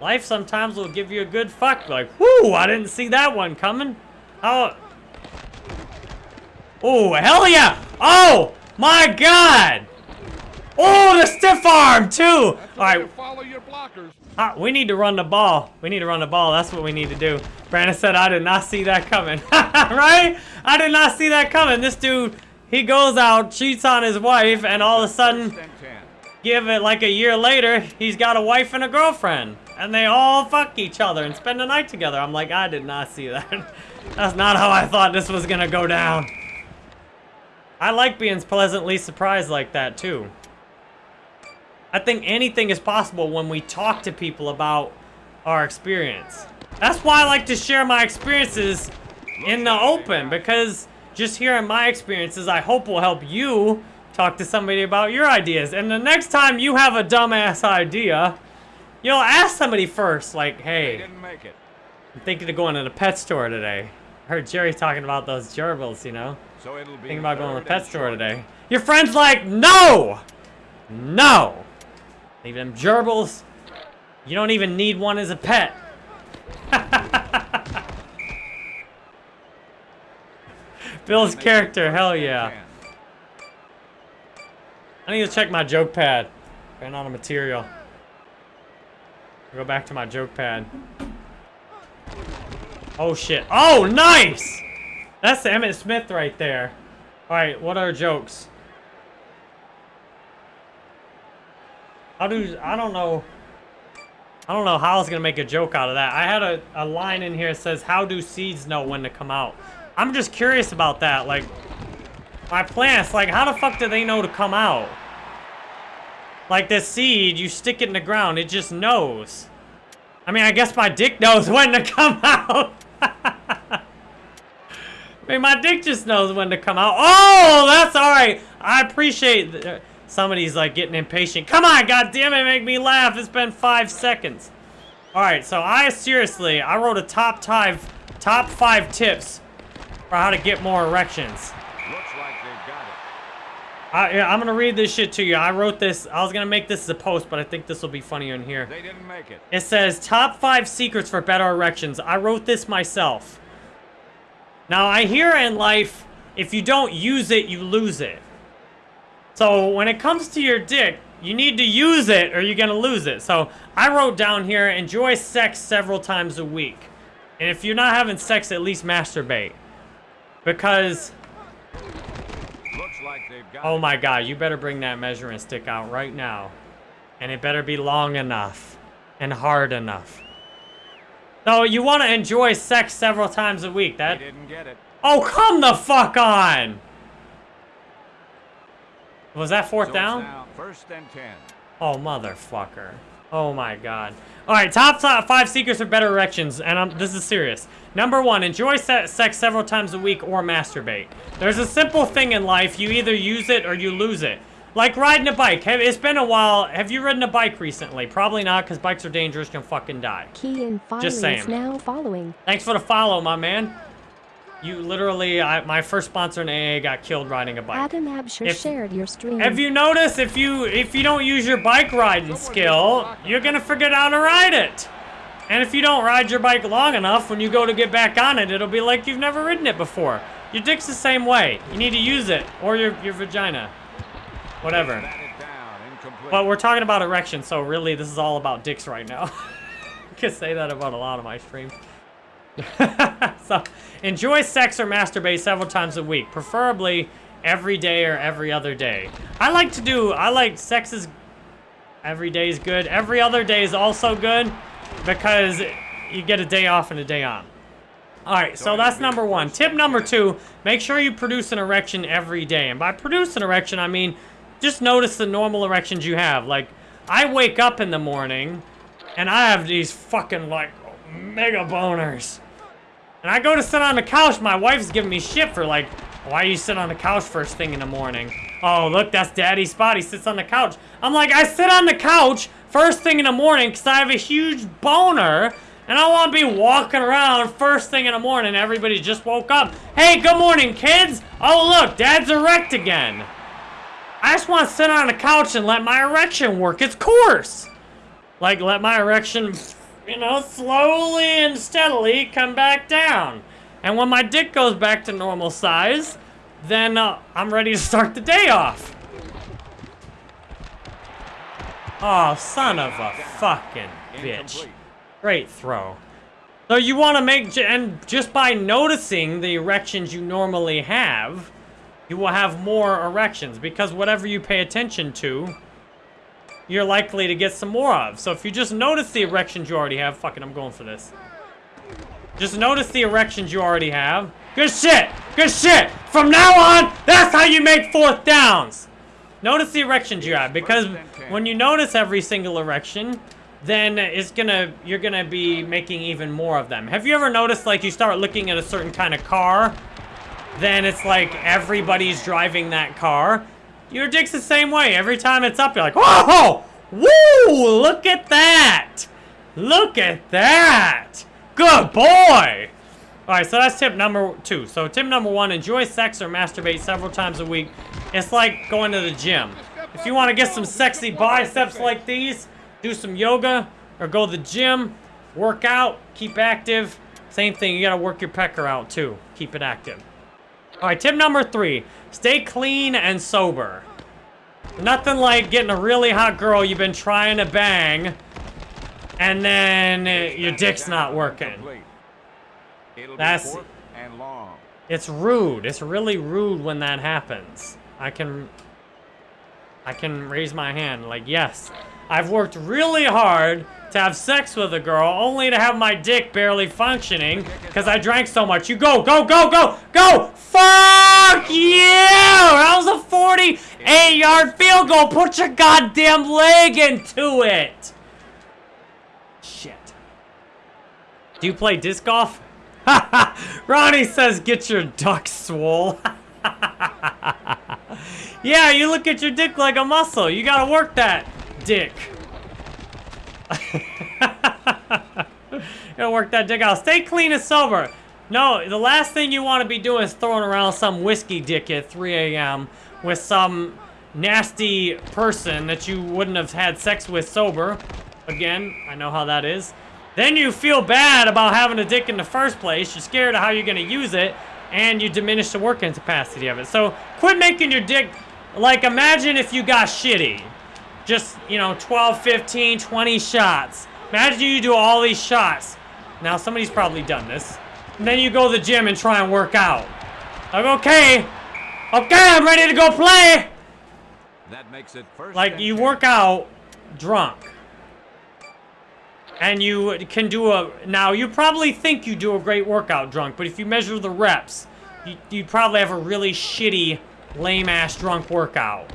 Life sometimes will give you a good fuck. Like, whoo, I didn't see that one coming. How? Oh, hell yeah! Oh, my God! Oh, the stiff arm too. All That's the way to follow your blockers. Ah, we need to run the ball. We need to run the ball. That's what we need to do. Brandon said, I did not see that coming. right? I did not see that coming. This dude, he goes out, cheats on his wife, and all of a sudden, First and 10. give it like a year later, he's got a wife and a girlfriend. And they all fuck each other and spend the night together. I'm like, I did not see that. That's not how I thought this was gonna go down. I like being pleasantly surprised like that too. I think anything is possible when we talk to people about our experience. That's why I like to share my experiences in the open because just hearing my experiences, I hope will help you talk to somebody about your ideas. And the next time you have a dumbass idea, you'll ask somebody first, like, hey, didn't make it. I'm thinking of going to the pet store today. I heard Jerry talking about those gerbils, you know? So it'll be Thinking about going to the pet store today. Your friend's like, no! No! Leave them gerbils. You don't even need one as a pet. Bill's character, hell yeah. I need to check my joke pad. Ran out of material. Go back to my joke pad. Oh shit. Oh, nice! That's the Emmitt Smith right there. Alright, what are jokes? How do I don't know. I don't know how I was gonna make a joke out of that. I had a, a line in here that says, How do seeds know when to come out? I'm just curious about that. Like, my plants, like, how the fuck do they know to come out? Like this seed, you stick it in the ground, it just knows. I mean, I guess my dick knows when to come out. I mean, my dick just knows when to come out. Oh, that's all right. I appreciate somebody's like getting impatient. Come on, God damn it, make me laugh. It's been five seconds. All right, so I seriously, I wrote a top five, top five tips for how to get more erections. Looks like they've got it. I, yeah, I'm gonna read this shit to you. I wrote this. I was gonna make this as a post, but I think this will be funnier in here. They didn't make it. It says top five secrets for better erections. I wrote this myself. Now I hear in life, if you don't use it, you lose it. So when it comes to your dick, you need to use it or you're gonna lose it. So I wrote down here, enjoy sex several times a week. And if you're not having sex, at least masturbate. Because, Looks like they've got oh my god, you better bring that measuring stick out right now. And it better be long enough and hard enough. So you want to enjoy sex several times a week. That didn't get it. Oh, come the fuck on! Was that fourth So down? now first and ten. Oh, motherfucker. Oh my god. Alright, top, top five secrets for better erections, and I'm, this is serious. Number one, enjoy se sex several times a week or masturbate. There's a simple thing in life, you either use it or you lose it. Like riding a bike. Have, it's been a while. Have you ridden a bike recently? Probably not, because bikes are dangerous, You can fucking die. Key and Just filings saying. now following. Thanks for the follow, my man. You literally, I, my first sponsor in AA got killed riding a bike. Adam Absher If- shared your stream. Have you noticed if you if you don't use your bike riding skill, you're gonna forget how to ride it. And if you don't ride your bike long enough, when you go to get back on it, it'll be like you've never ridden it before. Your dick's the same way. You need to use it, or your your vagina, whatever. Batted down, incomplete. But we're talking about erection, so really this is all about dicks right now. I can say that about a lot of my streams. so, enjoy sex or masturbate several times a week, preferably every day or every other day. I like to do, I like sex is, every day is good. Every other day is also good because you get a day off and a day on. All right, so that's number one. Tip number two, make sure you produce an erection every day. And by produce an erection, I mean just notice the normal erections you have. Like, I wake up in the morning and I have these fucking, like, mega boners. And I go to sit on the couch. My wife's giving me shit for, like, why you sit on the couch first thing in the morning? Oh, look, that's daddy's spot. He sits on the couch. I'm like, I sit on the couch first thing in the morning because I have a huge boner. And I want to be walking around first thing in the morning. Everybody just woke up. Hey, good morning, kids. Oh, look, dad's erect again. I just want to sit on the couch and let my erection work its course. Like, let my erection, you know, slowly and steadily come back down. And when my dick goes back to normal size, then uh, I'm ready to start the day off. Oh, son of a fucking bitch. Great throw. So you want to make, and just by noticing the erections you normally have, you will have more erections because whatever you pay attention to, you're likely to get some more of. So if you just notice the erections you already have, fucking, I'm going for this. Just notice the erections you already have. Good shit! Good shit! From now on, that's how you make fourth downs! Notice the erections you have, because when you notice every single erection, then it's gonna, you're gonna be making even more of them. Have you ever noticed, like, you start looking at a certain kind of car, then it's like everybody's driving that car? Your dick's the same way. Every time it's up, you're like, whoa! Woo! Look at that! Look at that! Good boy! Alright, so that's tip number two. So tip number one, enjoy sex or masturbate several times a week. It's like going to the gym. If you want to get some sexy biceps like these, do some yoga or go to the gym, work out, keep active. Same thing, you gotta work your pecker out too. Keep it active. Alright, tip number three, stay clean and sober. Nothing like getting a really hot girl you've been trying to bang, and then uh, your dick's not working. That's- be fourth and long. It's rude. It's really rude when that happens. I can... I can raise my hand, like, yes. I've worked really hard to have sex with a girl, only to have my dick barely functioning, because I drank so much. You go, go, go, go, go! Fuck you! That was a 48-yard field goal! Put your goddamn leg into it! Shit. Do you play disc golf? Ronnie says, get your duck swole. yeah, you look at your dick like a muscle. You gotta work that dick. Gotta work that dick out. Stay clean and sober. No, the last thing you want to be doing is throwing around some whiskey dick at 3 a.m. with some nasty person that you wouldn't have had sex with sober. Again, I know how that is. Then you feel bad about having a dick in the first place. You're scared of how you're going to use it, and you diminish the working capacity of it. So quit making your dick, like imagine if you got shitty. Just, you know, 12, 15, 20 shots. Imagine you do all these shots. Now, somebody's probably done this. And then you go to the gym and try and work out. Like, okay, okay, I'm ready to go play. That makes it first. Like, you work out drunk. And you can do a, now you probably think you do a great workout drunk, but if you measure the reps, you, you probably have a really shitty, lame ass drunk workout.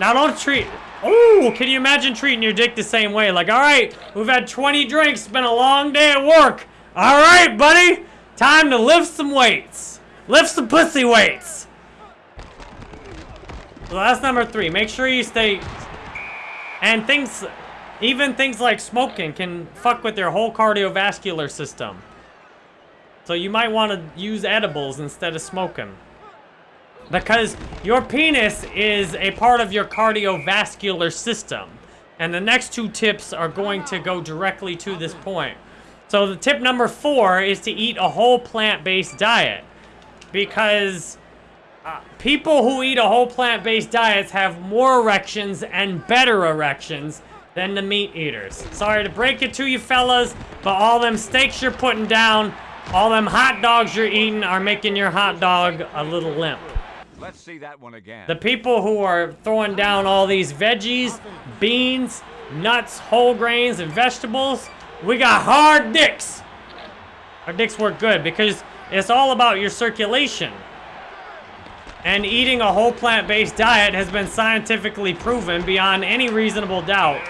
Now don't treat, oh, can you imagine treating your dick the same way? Like, all right, we've had 20 drinks, been a long day at work. All right, buddy, time to lift some weights. Lift some pussy weights. So that's number three. Make sure you stay, and things, even things like smoking can fuck with your whole cardiovascular system. So you might want to use edibles instead of smoking. Because your penis is a part of your cardiovascular system. And the next two tips are going to go directly to this point. So the tip number four is to eat a whole plant-based diet. Because uh, people who eat a whole plant-based diets have more erections and better erections than the meat eaters. Sorry to break it to you fellas, but all them steaks you're putting down, all them hot dogs you're eating are making your hot dog a little limp. Let's see that one again. The people who are throwing down all these veggies, beans, nuts, whole grains, and vegetables, we got hard dicks. Our dicks work good because it's all about your circulation. And eating a whole plant-based diet has been scientifically proven beyond any reasonable doubt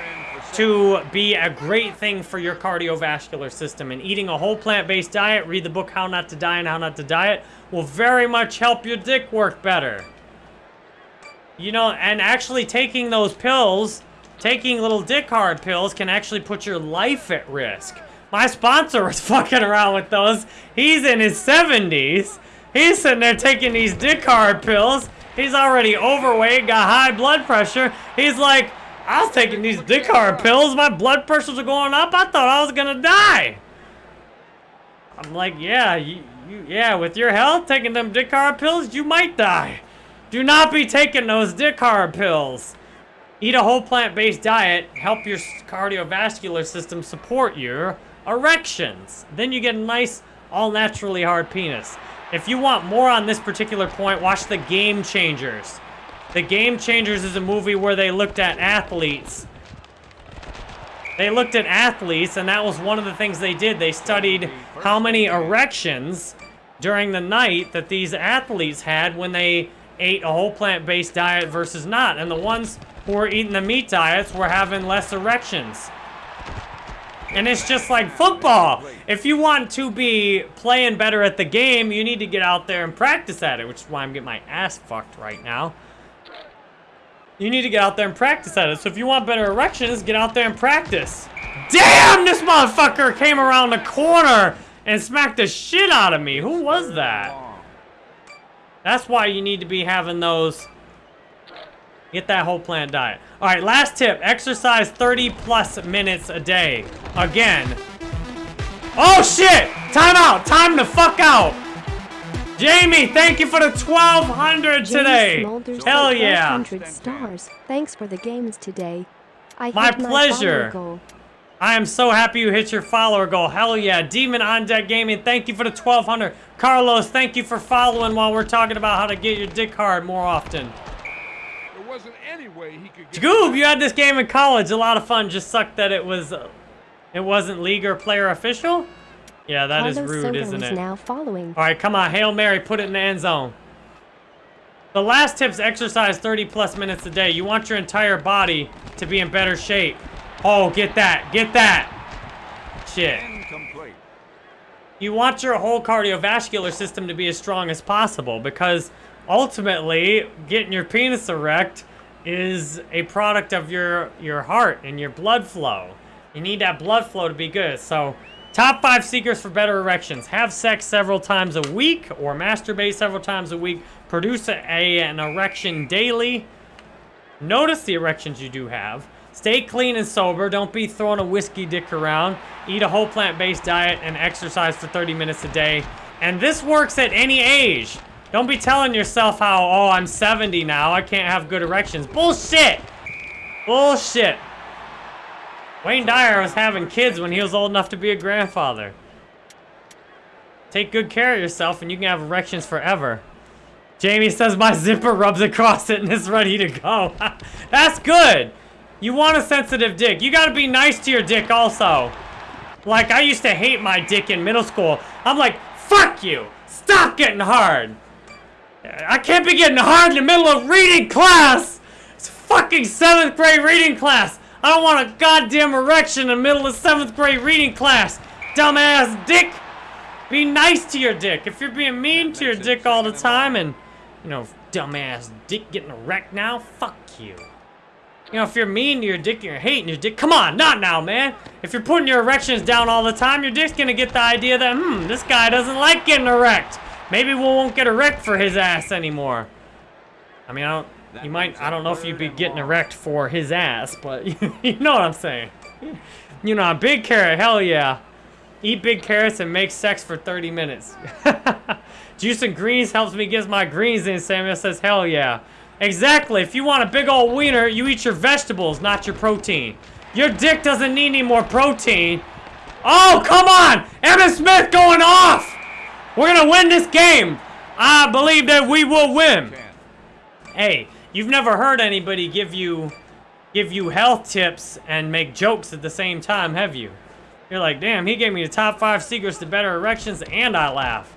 to be a great thing for your cardiovascular system. And eating a whole plant-based diet, read the book How Not to Die and How Not to Diet, will very much help your dick work better. You know, and actually taking those pills, taking little dick hard pills can actually put your life at risk. My sponsor was fucking around with those. He's in his 70s. He's sitting there taking these dick hard pills. He's already overweight, got high blood pressure. He's like, I was taking these dick hard pills. My blood pressures are going up. I thought I was gonna die. I'm like, yeah, you, you, yeah, with your health, taking them dick hard pills, you might die. Do not be taking those dick hard pills. Eat a whole plant-based diet, help your cardiovascular system support your erections. Then you get a nice, all naturally hard penis. If you want more on this particular point, watch The Game Changers. The Game Changers is a movie where they looked at athletes. They looked at athletes, and that was one of the things they did. They studied how many erections during the night that these athletes had when they ate a whole plant-based diet versus not. And the ones who were eating the meat diets were having less erections. And it's just like football. If you want to be playing better at the game, you need to get out there and practice at it, which is why I'm getting my ass fucked right now. You need to get out there and practice at it. So if you want better erections, get out there and practice. Damn, this motherfucker came around the corner and smacked the shit out of me. Who was that? That's why you need to be having those. Get that whole plant diet. All right, last tip. Exercise 30 plus minutes a day. Again. Oh, shit! Time out! Time the fuck out! Jamie, thank you for the 1200 today. Smulders Hell yeah. 100 stars. Thanks for the games today. I My hit pleasure. follower. I am so happy you hit your follower goal. Hell yeah. Demon on Deck Gaming, thank you for the 1200. Carlos, thank you for following while we're talking about how to get your dick hard more often. There wasn't any way he could get. Goob, you had this game in college. A lot of fun. Just sucked that it was, uh, it wasn't league or player official. Yeah, that is Carlos rude, Soto isn't is it? now following. All right, come on, Hail Mary, put it in the end zone. The last tip's exercise 30 plus minutes a day. You want your entire body to be in better shape. Oh, get that, get that. Shit. Incomplete. You want your whole cardiovascular system to be as strong as possible because ultimately getting your penis erect is a product of your your heart and your blood flow. You need that blood flow to be good. So Top five secrets for better erections. Have sex several times a week or masturbate several times a week. Produce a, an erection daily. Notice the erections you do have. Stay clean and sober. Don't be throwing a whiskey dick around. Eat a whole plant-based diet and exercise for 30 minutes a day. And this works at any age. Don't be telling yourself how, oh, I'm 70 now. I can't have good erections. Bullshit. Bullshit. Wayne Dyer was having kids when he was old enough to be a grandfather. Take good care of yourself and you can have erections forever. Jamie says my zipper rubs across it and is ready to go. That's good. You want a sensitive dick. You gotta be nice to your dick also. Like, I used to hate my dick in middle school. I'm like, fuck you. Stop getting hard. I can't be getting hard in the middle of reading class. It's fucking seventh grade reading class. I don't want a goddamn erection in the middle of seventh grade reading class. Dumbass dick. Be nice to your dick. If you're being mean to your dick all the time and, you know, dumbass dick getting erect now, fuck you. You know, if you're mean to your dick and you're hating your dick, come on, not now, man. If you're putting your erections down all the time, your dick's gonna get the idea that, hmm, this guy doesn't like getting erect. Maybe we won't get erect for his ass anymore. I mean, I don't, you might, I don't know if you'd be getting erect for his ass, but you know what I'm saying. You know, big carrot, hell yeah. Eat big carrots and make sex for 30 minutes. Juice and greens helps me get my greens in, Samuel says, hell yeah. Exactly, if you want a big old wiener, you eat your vegetables, not your protein. Your dick doesn't need any more protein. Oh, come on! Emmitt Smith going off! We're gonna win this game! I believe that we will win. Hey, you've never heard anybody give you give you health tips and make jokes at the same time, have you? You're like, damn, he gave me the top five secrets to better erections, and I laugh.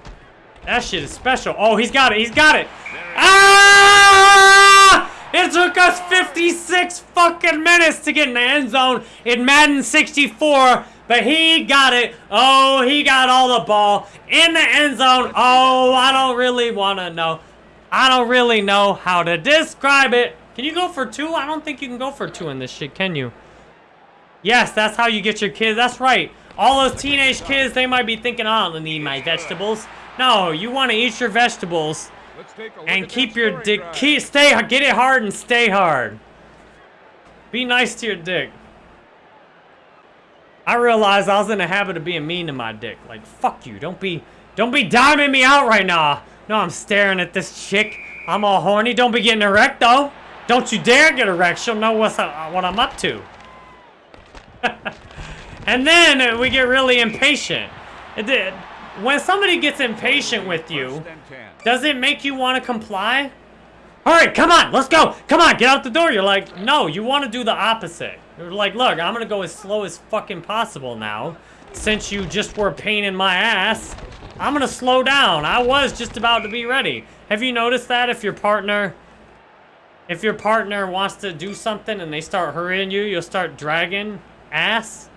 That shit is special. Oh, he's got it. He's got it. Ah! It took us 56 fucking minutes to get in the end zone in Madden 64, but he got it. Oh, he got all the ball in the end zone. Oh, I don't really want to know. I don't really know how to describe it. Can you go for two? I don't think you can go for two in this shit, can you? Yes, that's how you get your kids. That's right. All those teenage kids, they might be thinking, oh, I don't need my vegetables. No, you want to eat your vegetables Let's take a look and keep your dick, keep, stay, get it hard and stay hard. Be nice to your dick. I realized I was in the habit of being mean to my dick. Like, fuck you. Don't be, don't be diming me out right now. No, I'm staring at this chick. I'm all horny. Don't be getting erect, though. Don't you dare get erect. She'll know what's, uh, what I'm up to. and then uh, we get really impatient. It did. When somebody gets impatient with you, does it make you want to comply? All right, come on, let's go. Come on, get out the door. You're like, no, you want to do the opposite. You're like, look, I'm going to go as slow as fucking possible now. Since you just were a pain in my ass, I'm to slow down. I was just about to be ready. Have you noticed that if your partner... If your partner wants to do something and they start hurrying you, you'll start dragging ass.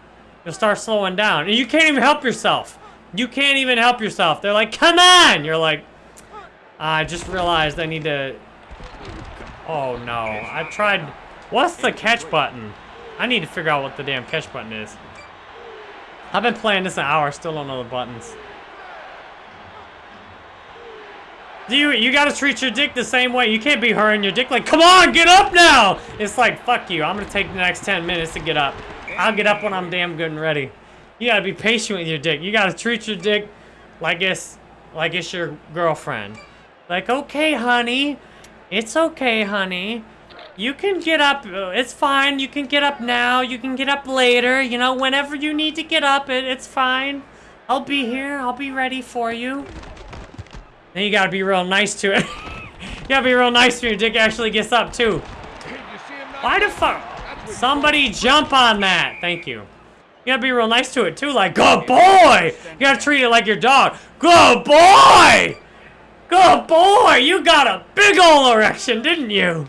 You'll start slowing down. And you can't even help yourself. You can't even help yourself. They're like, come on! You're like, I just realized I need to... Oh no, I tried... What's the catch button? I need to figure out what the damn catch button is. I've been playing this an hour, still don't know the buttons. Do you, you gotta treat your dick the same way. You can't be hurrying your dick like, come on, get up now! It's like, fuck you, I'm gonna take the next 10 minutes to get up. I'll get up when I'm damn good and ready. You gotta be patient with your dick. You gotta treat your dick like it's, like it's your girlfriend. Like, okay, honey. It's okay, honey. You can get up. uh, It's fine. You can get up now. You can get up later. You know, whenever you need to get up, it, it's fine. I'll be here. I'll be ready for you. Then you gotta be real nice to it. you gotta be real nice when your dick actually gets up, too. Why the fuck? Somebody jump on that. Thank you. You gotta be real nice to it, too. Like, good boy! You gotta treat it like your dog. Good boy! Good boy! You got a big ol' erection, didn't you?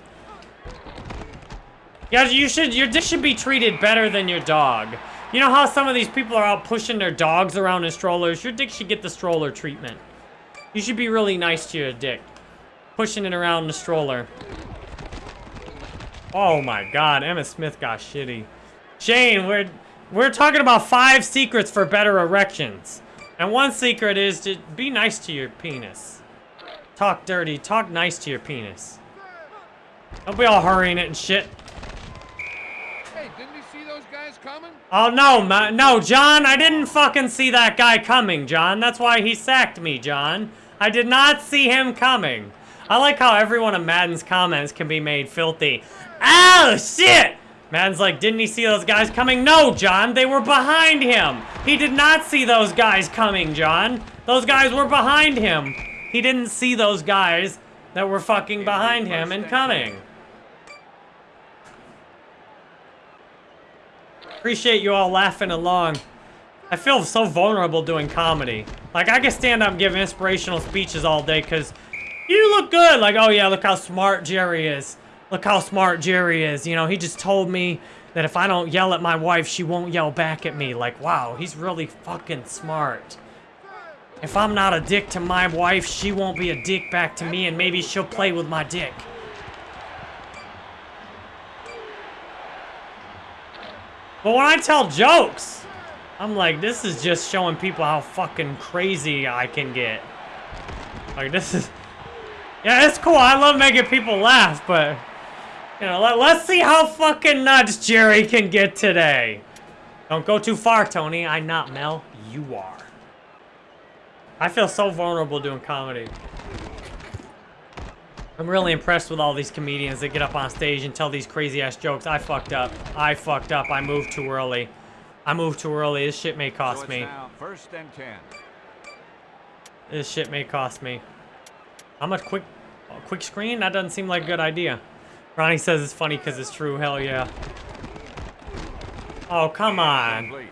Yeah, you should. Your dick should be treated better than your dog. You know how some of these people are out pushing their dogs around in strollers? Your dick should get the stroller treatment. You should be really nice to your dick. Pushing it around in the stroller. Oh my god, Emmitt Smith got shitty. Shane, we're we're talking about five secrets for better erections. And one secret is to be nice to your penis. Talk dirty, talk nice to your penis. Don't be all hurrying it and shit. Hey, didn't you see those guys coming? Oh no, ma no, John, I didn't fucking see that guy coming, John. That's why he sacked me, John. I did not see him coming. I like how every one of Madden's comments can be made filthy. Oh, shit! Madden's like, didn't he see those guys coming? No, John, they were behind him. He did not see those guys coming, John. Those guys were behind him. He didn't see those guys that were fucking behind him and coming. Appreciate you all laughing along. I feel so vulnerable doing comedy. Like, I can stand up and give inspirational speeches all day because you look good. Like, oh yeah, look how smart Jerry is. Look how smart Jerry is. You know, he just told me that if I don't yell at my wife, she won't yell back at me. Like, wow, he's really fucking smart. If I'm not a dick to my wife, she won't be a dick back to me, and maybe she'll play with my dick. But when I tell jokes, I'm like, this is just showing people how fucking crazy I can get. Like, this is... Yeah, it's cool. I love making people laugh, but... You know, let, let's see how fucking nuts Jerry can get today. Don't go too far, Tony. I'm not, Mel. You are. I feel so vulnerable doing comedy. I'm really impressed with all these comedians that get up on stage and tell these crazy ass jokes. I fucked up. I fucked up. I moved too early. I moved too early. This shit may cost it's me. first and ten. This shit may cost me. How much quick, a quick screen? That doesn't seem like a good idea. Ronnie says it's funny because it's true. Hell yeah. Oh, come on.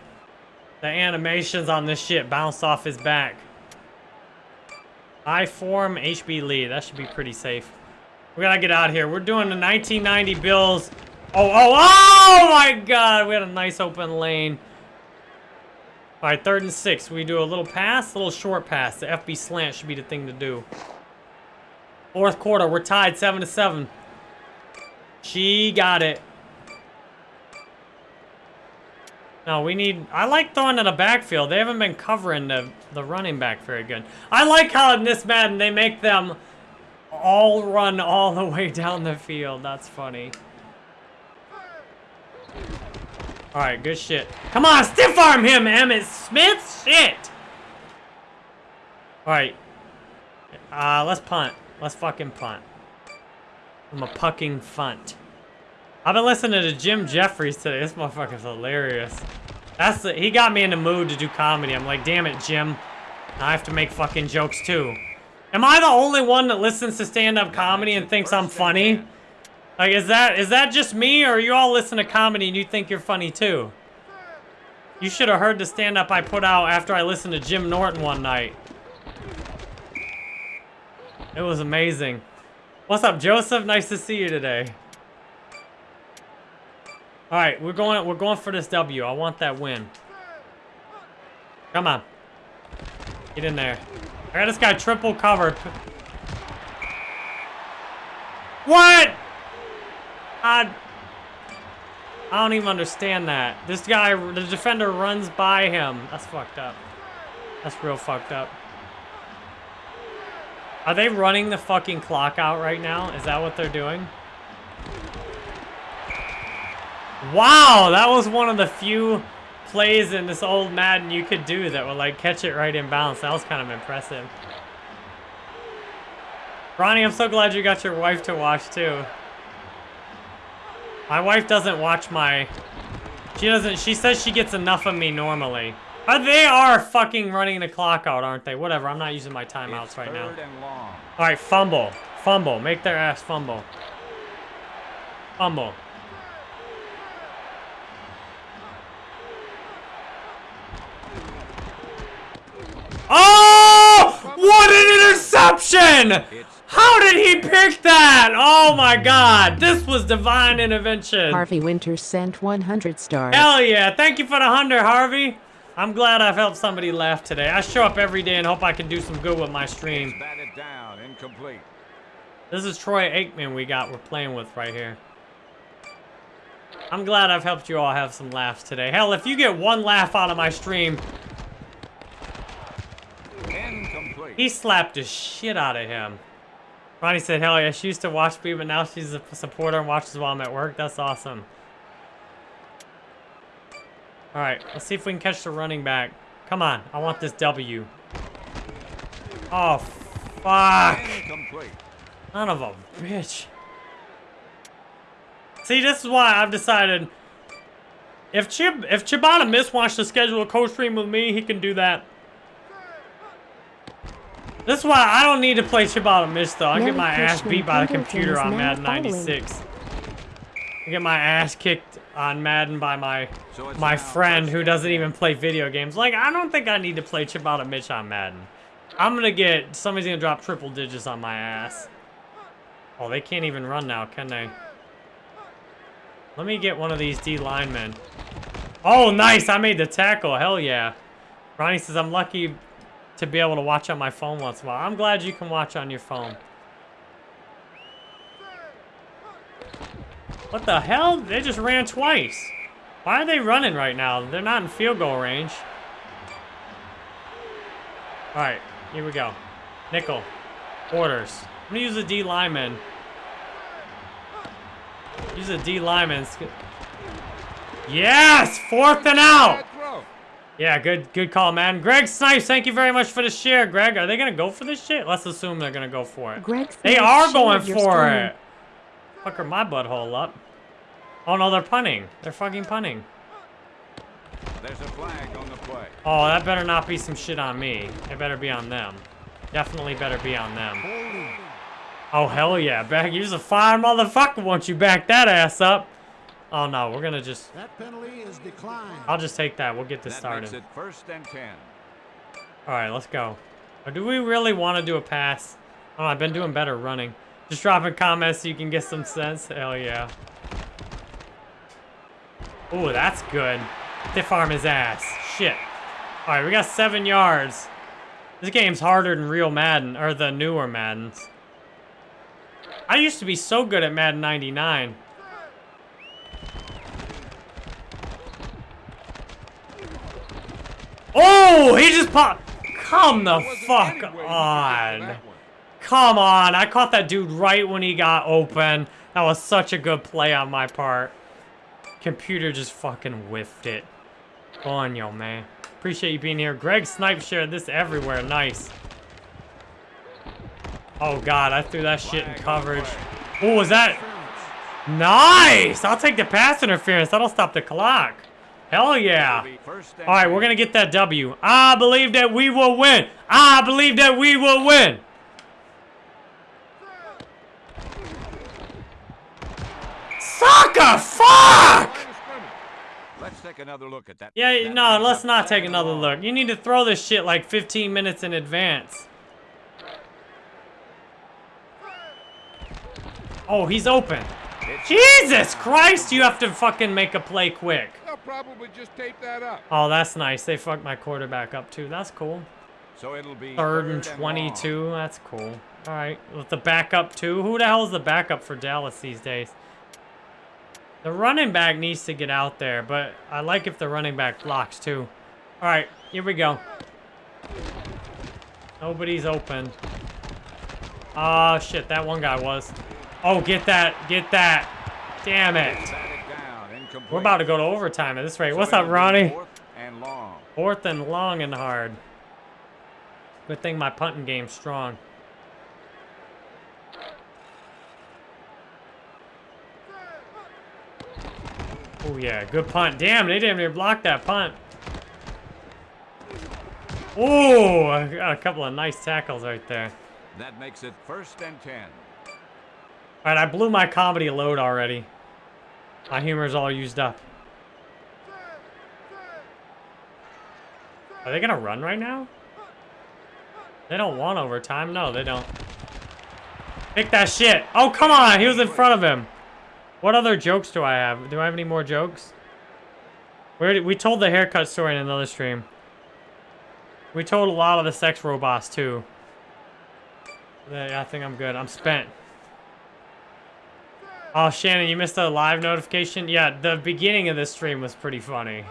The animations on this shit bounce off his back. I form HB Lead. That should be pretty safe. We gotta get out of here. We're doing the 1990 Bills. Oh, oh, oh my god. We had a nice open lane. All right, third and six. We do a little pass, a little short pass. The FB slant should be the thing to do. Fourth quarter, we're tied seven to seven. She got it. No, we need... I like throwing to the backfield. They haven't been covering the, the running back very good. I like how in this Madden they make them all run all the way down the field. That's funny. Alright, good shit. Come on, stiff arm him, Emmitt Smith! Shit! Alright. Uh, let's punt. Let's fucking punt. I'm a pucking funt. I've been listening to Jim Jefferies today. This motherfucker's hilarious. That's the, he got me in the mood to do comedy. I'm like, damn it, Jim. I have to make fucking jokes too. Am I the only one that listens to stand-up comedy and thinks I'm funny? Like, is that is that just me, or you all listen to comedy and you think you're funny too? You should have heard the stand-up I put out after I listened to Jim Norton one night. It was amazing. What's up, Joseph? Nice to see you today. All right, we're going. We're going for this W. I want that win. Come on, get in there. I got this guy triple covered. What? I. I don't even understand that. This guy, the defender runs by him. That's fucked up. That's real fucked up. Are they running the fucking clock out right now? Is that what they're doing? Wow, that was one of the few plays in this old Madden you could do that would like catch it right in bounds. That was kind of impressive. Ronnie, I'm so glad you got your wife to watch too. My wife doesn't watch my... She doesn't... She says she gets enough of me normally. But they are fucking running the clock out, aren't they? Whatever, I'm not using my timeouts It's right now. third and long. Alright, fumble. Fumble. Make their ass fumble. Fumble. Oh! What an interception! It's How did he pick that? Oh my god. This was divine intervention. Harvey Winters sent 100 stars. Hell yeah. Thank you for the 100, Harvey. I'm glad I've helped somebody laugh today. I show up every day and hope I can do some good with my stream. batted down, incomplete. This is Troy Aikman we got we're playing with right here. I'm glad I've helped you all have some laughs today. Hell, if you get one laugh out of my stream, Incomplete. he slapped the shit out of him. Ronnie said, hell yeah, she used to watch me, but now she's a supporter and watches while I'm at work. That's awesome. All right, let's see if we can catch the running back. Come on, I want this W. Oh, fuck. Son of a bitch. See, this is why I've decided if Chib if Chibata Miss wants to schedule co-stream with me, he can do that. This is why I don't need to play Chibata Miss though. I get my ass beat by the computer on Madden 96. I get my ass kicked on Madden by my So my friend who doesn't even play video games. Like, I don't think I need to play Chibata Mitch on Madden. I'm gonna get, somebody's gonna drop triple digits on my ass. Oh, they can't even run now, can they? Let me get one of these D linemen. Oh, nice, I made the tackle, hell yeah. Ronnie says, I'm lucky to be able to watch on my phone once in a while. I'm glad you can watch on your phone. What the hell? They just ran twice. Why are they running right now? They're not in field goal range. Alright, here we go. Nickel. Orders. I'm gonna use a D lineman. Use a D lineman. Yes! Fourth and out! Bad throw. Yeah, good good call, man. Greg Snipes, thank you very much for the share, Greg. Are they gonna go for this shit? Let's assume they're gonna go for it. Greg They are going for stream. it. Fucker my butthole up. Oh no, they're punting. They're fucking punting. There's a flag on the play. Oh, that better not be some shit on me. It better be on them. Definitely better be on them. Oh, hell yeah. Back, you're a fine motherfucker once you back that ass up. Oh no, we're gonna just, That penalty is declined. I'll just take that. We'll get this That started. makes it first and 10. All right, let's go. Or do we really want to do a pass? Oh, I've been doing better running. Just dropping comments so you can get some sense. Hell yeah. Ooh, that's good. Stiff arm his ass. Shit. All right, we got seven yards. This game's harder than real Madden, or the newer Maddens. I used to be so good at Madden 99. Oh, he just popped. Come the fuck any way you could get to on. Come on. I caught that dude right when he got open. That was such a good play on my part. Computer just fucking whiffed it. Go on, yo, man. Appreciate you being here. Greg Snipe shared this everywhere. Nice. Oh, God. I threw that shit in Flag on the coverage. Oh, was that... Nice! I'll take the pass interference. That'll stop the clock. Hell yeah. It'll be first and All right, we're going to get that W. I believe that we will win. I believe that we will win. Sucker, fuck! Line of scrimmage. Let's take another look at that. Yeah, That no, let's not take another look. You need to throw this shit like 15 minutes in advance. Oh, he's open. Jesus Christ, you have to fucking make a play quick. They'll probably just tape that up. Oh, that's nice. They fucked my quarterback up too. That's cool. So it'll be Third and long. 22. That's cool. All right, with the backup too. Who the hell is the backup for Dallas these days? The running back needs to get out there, but I like if the running back blocks too. All right, here we go. Nobody's open. Oh shit, that one guy was. Oh, get that, get that. Damn it. We're about to go to overtime at this rate. What's up, Ronnie? Fourth and long. And hard. Good thing my punting game's strong. Oh yeah, good punt. Damn, they didn't even block that punt. Oh, a couple of nice tackles right there. That makes it first and 10. All right, I blew my comedy load already. My humor's all used up. Are they gonna run right now? They don't want overtime. No, they don't. Pick that shit. Oh, come on. He was in front of him. What other jokes do I have? Do I have any more jokes? We told the haircut story in another stream. We told a lot of the sex robots too. I think I'm good. I'm spent. Oh, Shannon, you missed a live notification? Yeah, the beginning of this stream was pretty funny.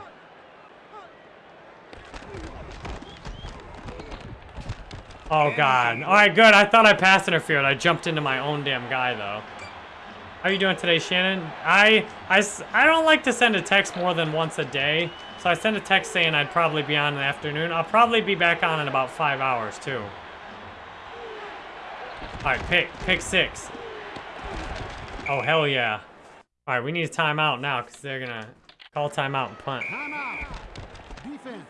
Oh, God. All right, good. I thought I passed interfered. I jumped into my own damn guy, though. How are you doing today, Shannon? I, I, I don't like to send a text more than once a day. So I sent a text saying I'd probably be on in the afternoon. I'll probably be back on in about five hours, too. All right, pick, pick six. Oh, hell yeah. All right, we need a timeout now because they're going to call timeout and punt. Timeout. Defense.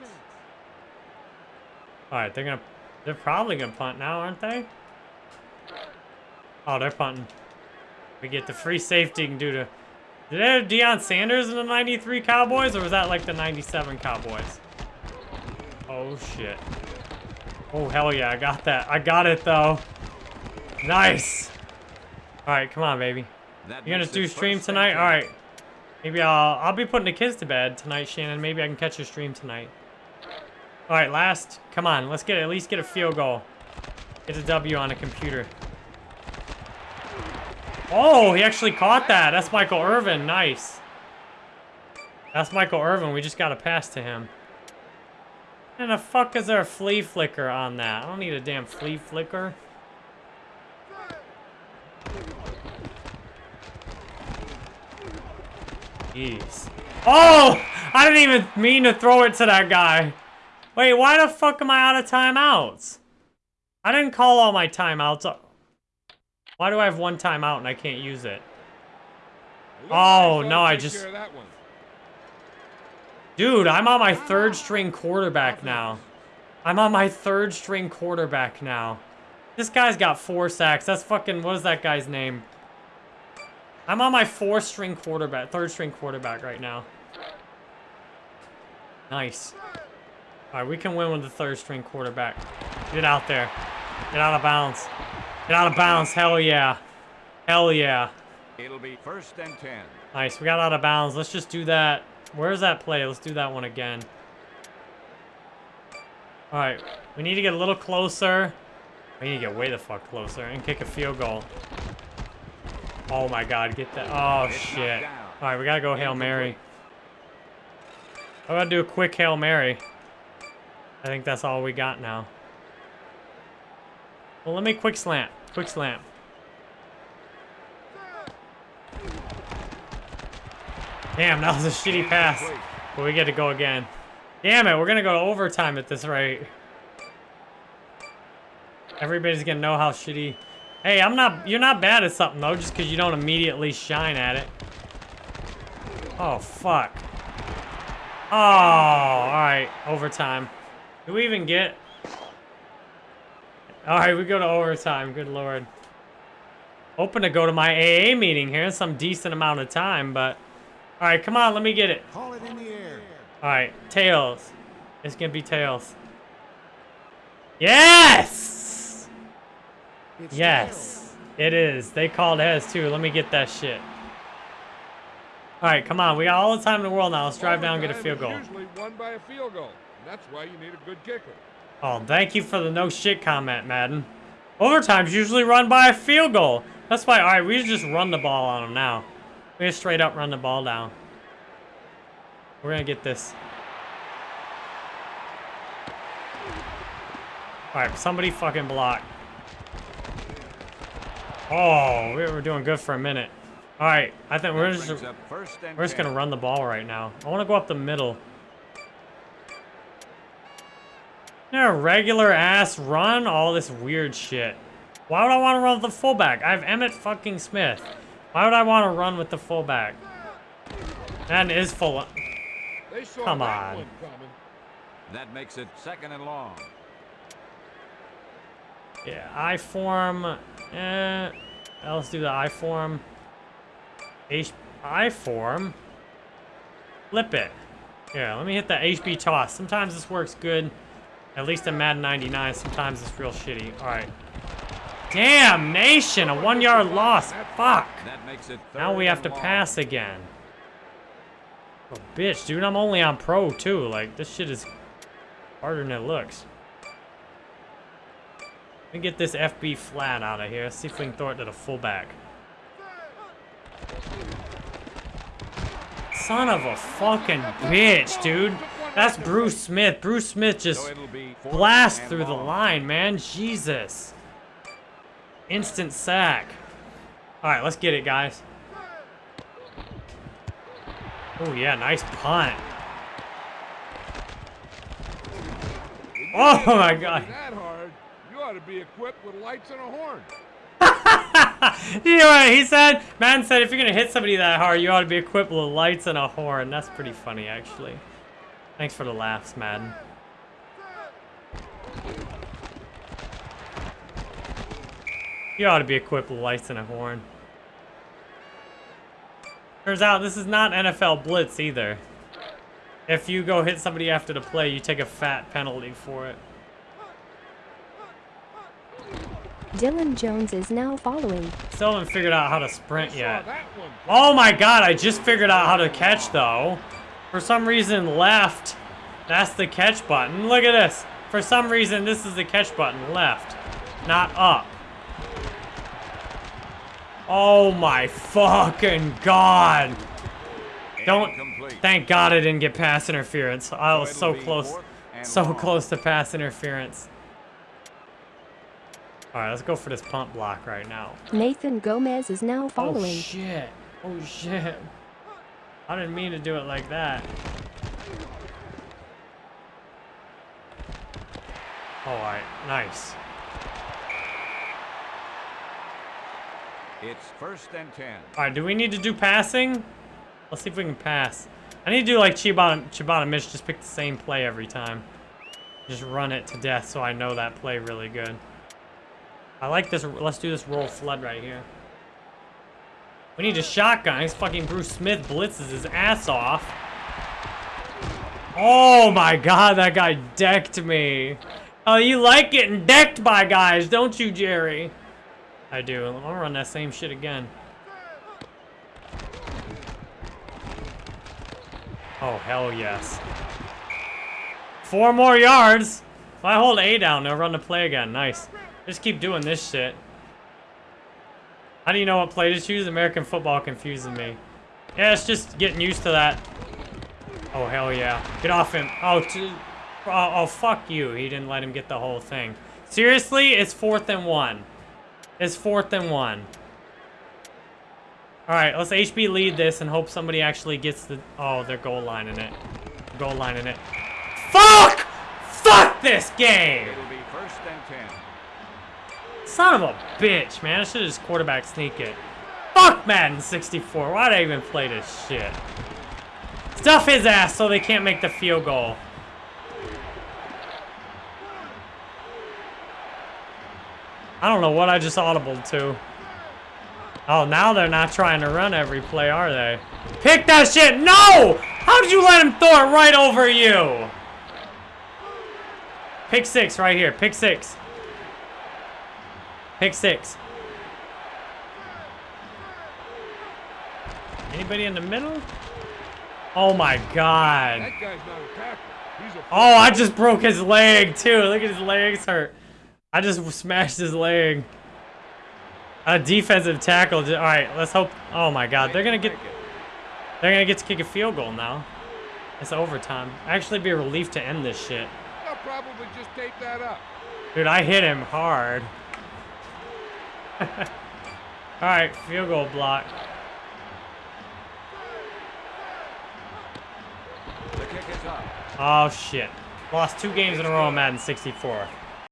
All right, they're going to, they're probably going to punt now, aren't they? Oh, they're punting. We get the free safety and do to, did they have Deion Sanders in the 93 Cowboys or was that like the 97 Cowboys? Oh, shit. Oh, hell yeah, I got that. I got it, though. Nice. All right, come on, baby. That You gonna do stream tonight? 10. All right. Maybe I'll I'll be putting the kids to bed tonight, Shannon. Maybe I can catch a stream tonight. All right, last. Come on, let's get at least get a field goal. Get a W on a computer. Oh, he actually caught that. That's Michael Irvin. Nice. That's Michael Irvin. We just got a pass to him. And the fuck is there a flea flicker on that? I don't need a damn flea flicker. Jeez. Oh! I didn't even mean to throw it to that guy. Wait, why the fuck am I out of timeouts? I didn't call all my timeouts. Why do I have one timeout and I can't use it? Oh, no, I just- care of that one. Dude, I'm on my third string quarterback now. I'm on my third string quarterback now. This guy's got four sacks. That's fucking, what is that guy's name? I'm on my fourth string quarterback, third string quarterback right now. Nice. All right, we can win with the third string quarterback. Get out there. Get out of bounds. Get out of bounds. Hell yeah. Hell yeah. It'll be first and 10. Nice, we got out of bounds. Let's just do that. Where's that play? Let's do that one again. All right, we need to get a little closer. We need to get way the fuck closer and kick a field goal. Oh my god, get that. Oh shit. All right, we gotta go Hail Mary. I gotta do a quick Hail Mary. I think that's all we got now. Well, let me quick slant. Quick slant. Damn, that was a shitty pass. But we get to go again. Damn it, we're gonna go to overtime at this rate. Everybody's gonna know how shitty. Hey, I'm not. You're not bad at something though, just because you don't immediately shine at it. Oh fuck. Oh, all right, overtime. Do we even get? All right, we go to overtime. Good lord. Hoping to go to my AA meeting here in some decent amount of time, but all right, come on, let me get it. Call it in the air. All right, tails. It's gonna be tails. Yes! It's Yes, it is. They called heads too. Let me get that shit. All right, come on. We got all the time in the world now. Let's drive down and get a field goal. usually won by a field goal. That's why you need a good kicker. Oh, thank you for the no shit comment, Madden. Overtime's usually run by a field goal. That's why, all right, we just run the ball on them now. We just straight up run the ball down. We're gonna get this. All right, somebody fucking block. Oh, we were doing good for a minute. All right, I think we're just first we're just gonna run the ball right now. I want to go up the middle. Yeah, regular ass run, all this weird shit. Why would I want to run with the fullback? I have Emmitt fucking Smith. Why would I want to run with the fullback? That is full. They Come on. That makes it second and long. Yeah, I form. Eh, let's do the I form. H I form. Flip it. Yeah, let me hit the HB toss. Sometimes this works good. At least in Madden 99. Sometimes it's real shitty. All right. Damn nation, a one yard loss. Fuck. That makes it Now we have to pass again. Oh, bitch, dude, I'm only on pro too. Like, this shit is harder than it looks. Let me get this FB flat out of here. See if we can throw it to the fullback. Son of a fucking bitch, dude. That's Bruce Smith. Bruce Smith just it'll be fourth blast through the line, man. Jesus. Instant sack. All right, let's get it, guys. Oh, yeah, nice punt. Oh, my God. Ought to be equipped with lights and a horn. You know what he said? Man said if you're gonna hit somebody that hard, you ought to be equipped with lights and a horn. That's pretty funny, actually. Thanks for the laughs, Madden. You ought to be equipped with lights and a horn. Turns out this is not NFL Blitz either. If you go hit somebody after the play, you take a fat penalty for it. Dylan Jones is now following. Still haven't figured out how to sprint Saw yet. Oh my god, I just figured out how to catch though. For some reason, left. That's the catch button. Look at this. For some reason, this is the catch button. Left. Not up. Oh my fucking god. Don't. Incomplete. Thank god I didn't get pass interference. I was so close. So close to pass interference. Alright, let's go for this pump block right now. Nathan Gomez is now following. Oh following. shit. Oh shit. I didn't mean to do it like that. Alright, nice. It's first and ten. Alright, do we need to do passing? Let's see if we can pass. I need to do like Chibata, Chibata Mitch, just pick the same play every time. Just run it to death so I know that play really good. I like this, let's do this roll flood right here. We need a shotgun. This fucking Bruce Smith blitzes his ass off. Oh my god, that guy decked me. Oh, you like getting decked by guys, don't you, Jerry? I do. I'm gonna run that same shit again. Oh, hell yes. Four more yards. If I hold A down, they'll run the play again. Nice. Just keep doing this shit. How do you know what play to choose? American football confuses me. Yeah, it's just getting used to that. Oh, hell yeah. Get off him. Oh, oh, oh, fuck you. He didn't let him get the whole thing. Seriously? It's fourth and one. It's fourth and one. Alright, let's HB lead this and hope somebody actually gets the... Oh, they're goal lining it. Goal lining it. Fuck! Fuck this game! It'll be first and ten. Son of a bitch, man. I should have just quarterback sneak it. Fuck Madden 64. Why'd I even play this shit? Stuff his ass so they can't make the field goal. I don't know what I just audibled to. Oh, now they're not trying to run every play, are they? Pick that shit! No! How did you let him throw it right over you? Pick six right here. Pick six. Pick six. Anybody in the middle? Oh my god. That guy's not a tackle. He's a Oh, I just broke his leg too. Look at his legs hurt. I just smashed his leg. A defensive tackle. All right, let's hope. Oh my god, they're gonna get. They're gonna get to kick a field goal now. It's overtime. Actually, be a relief to end this shit. They'll probably just tape that up. Dude, I hit him hard. All right, field goal block. The kick is up. Oh shit. Lost two games in a row on Madden 64.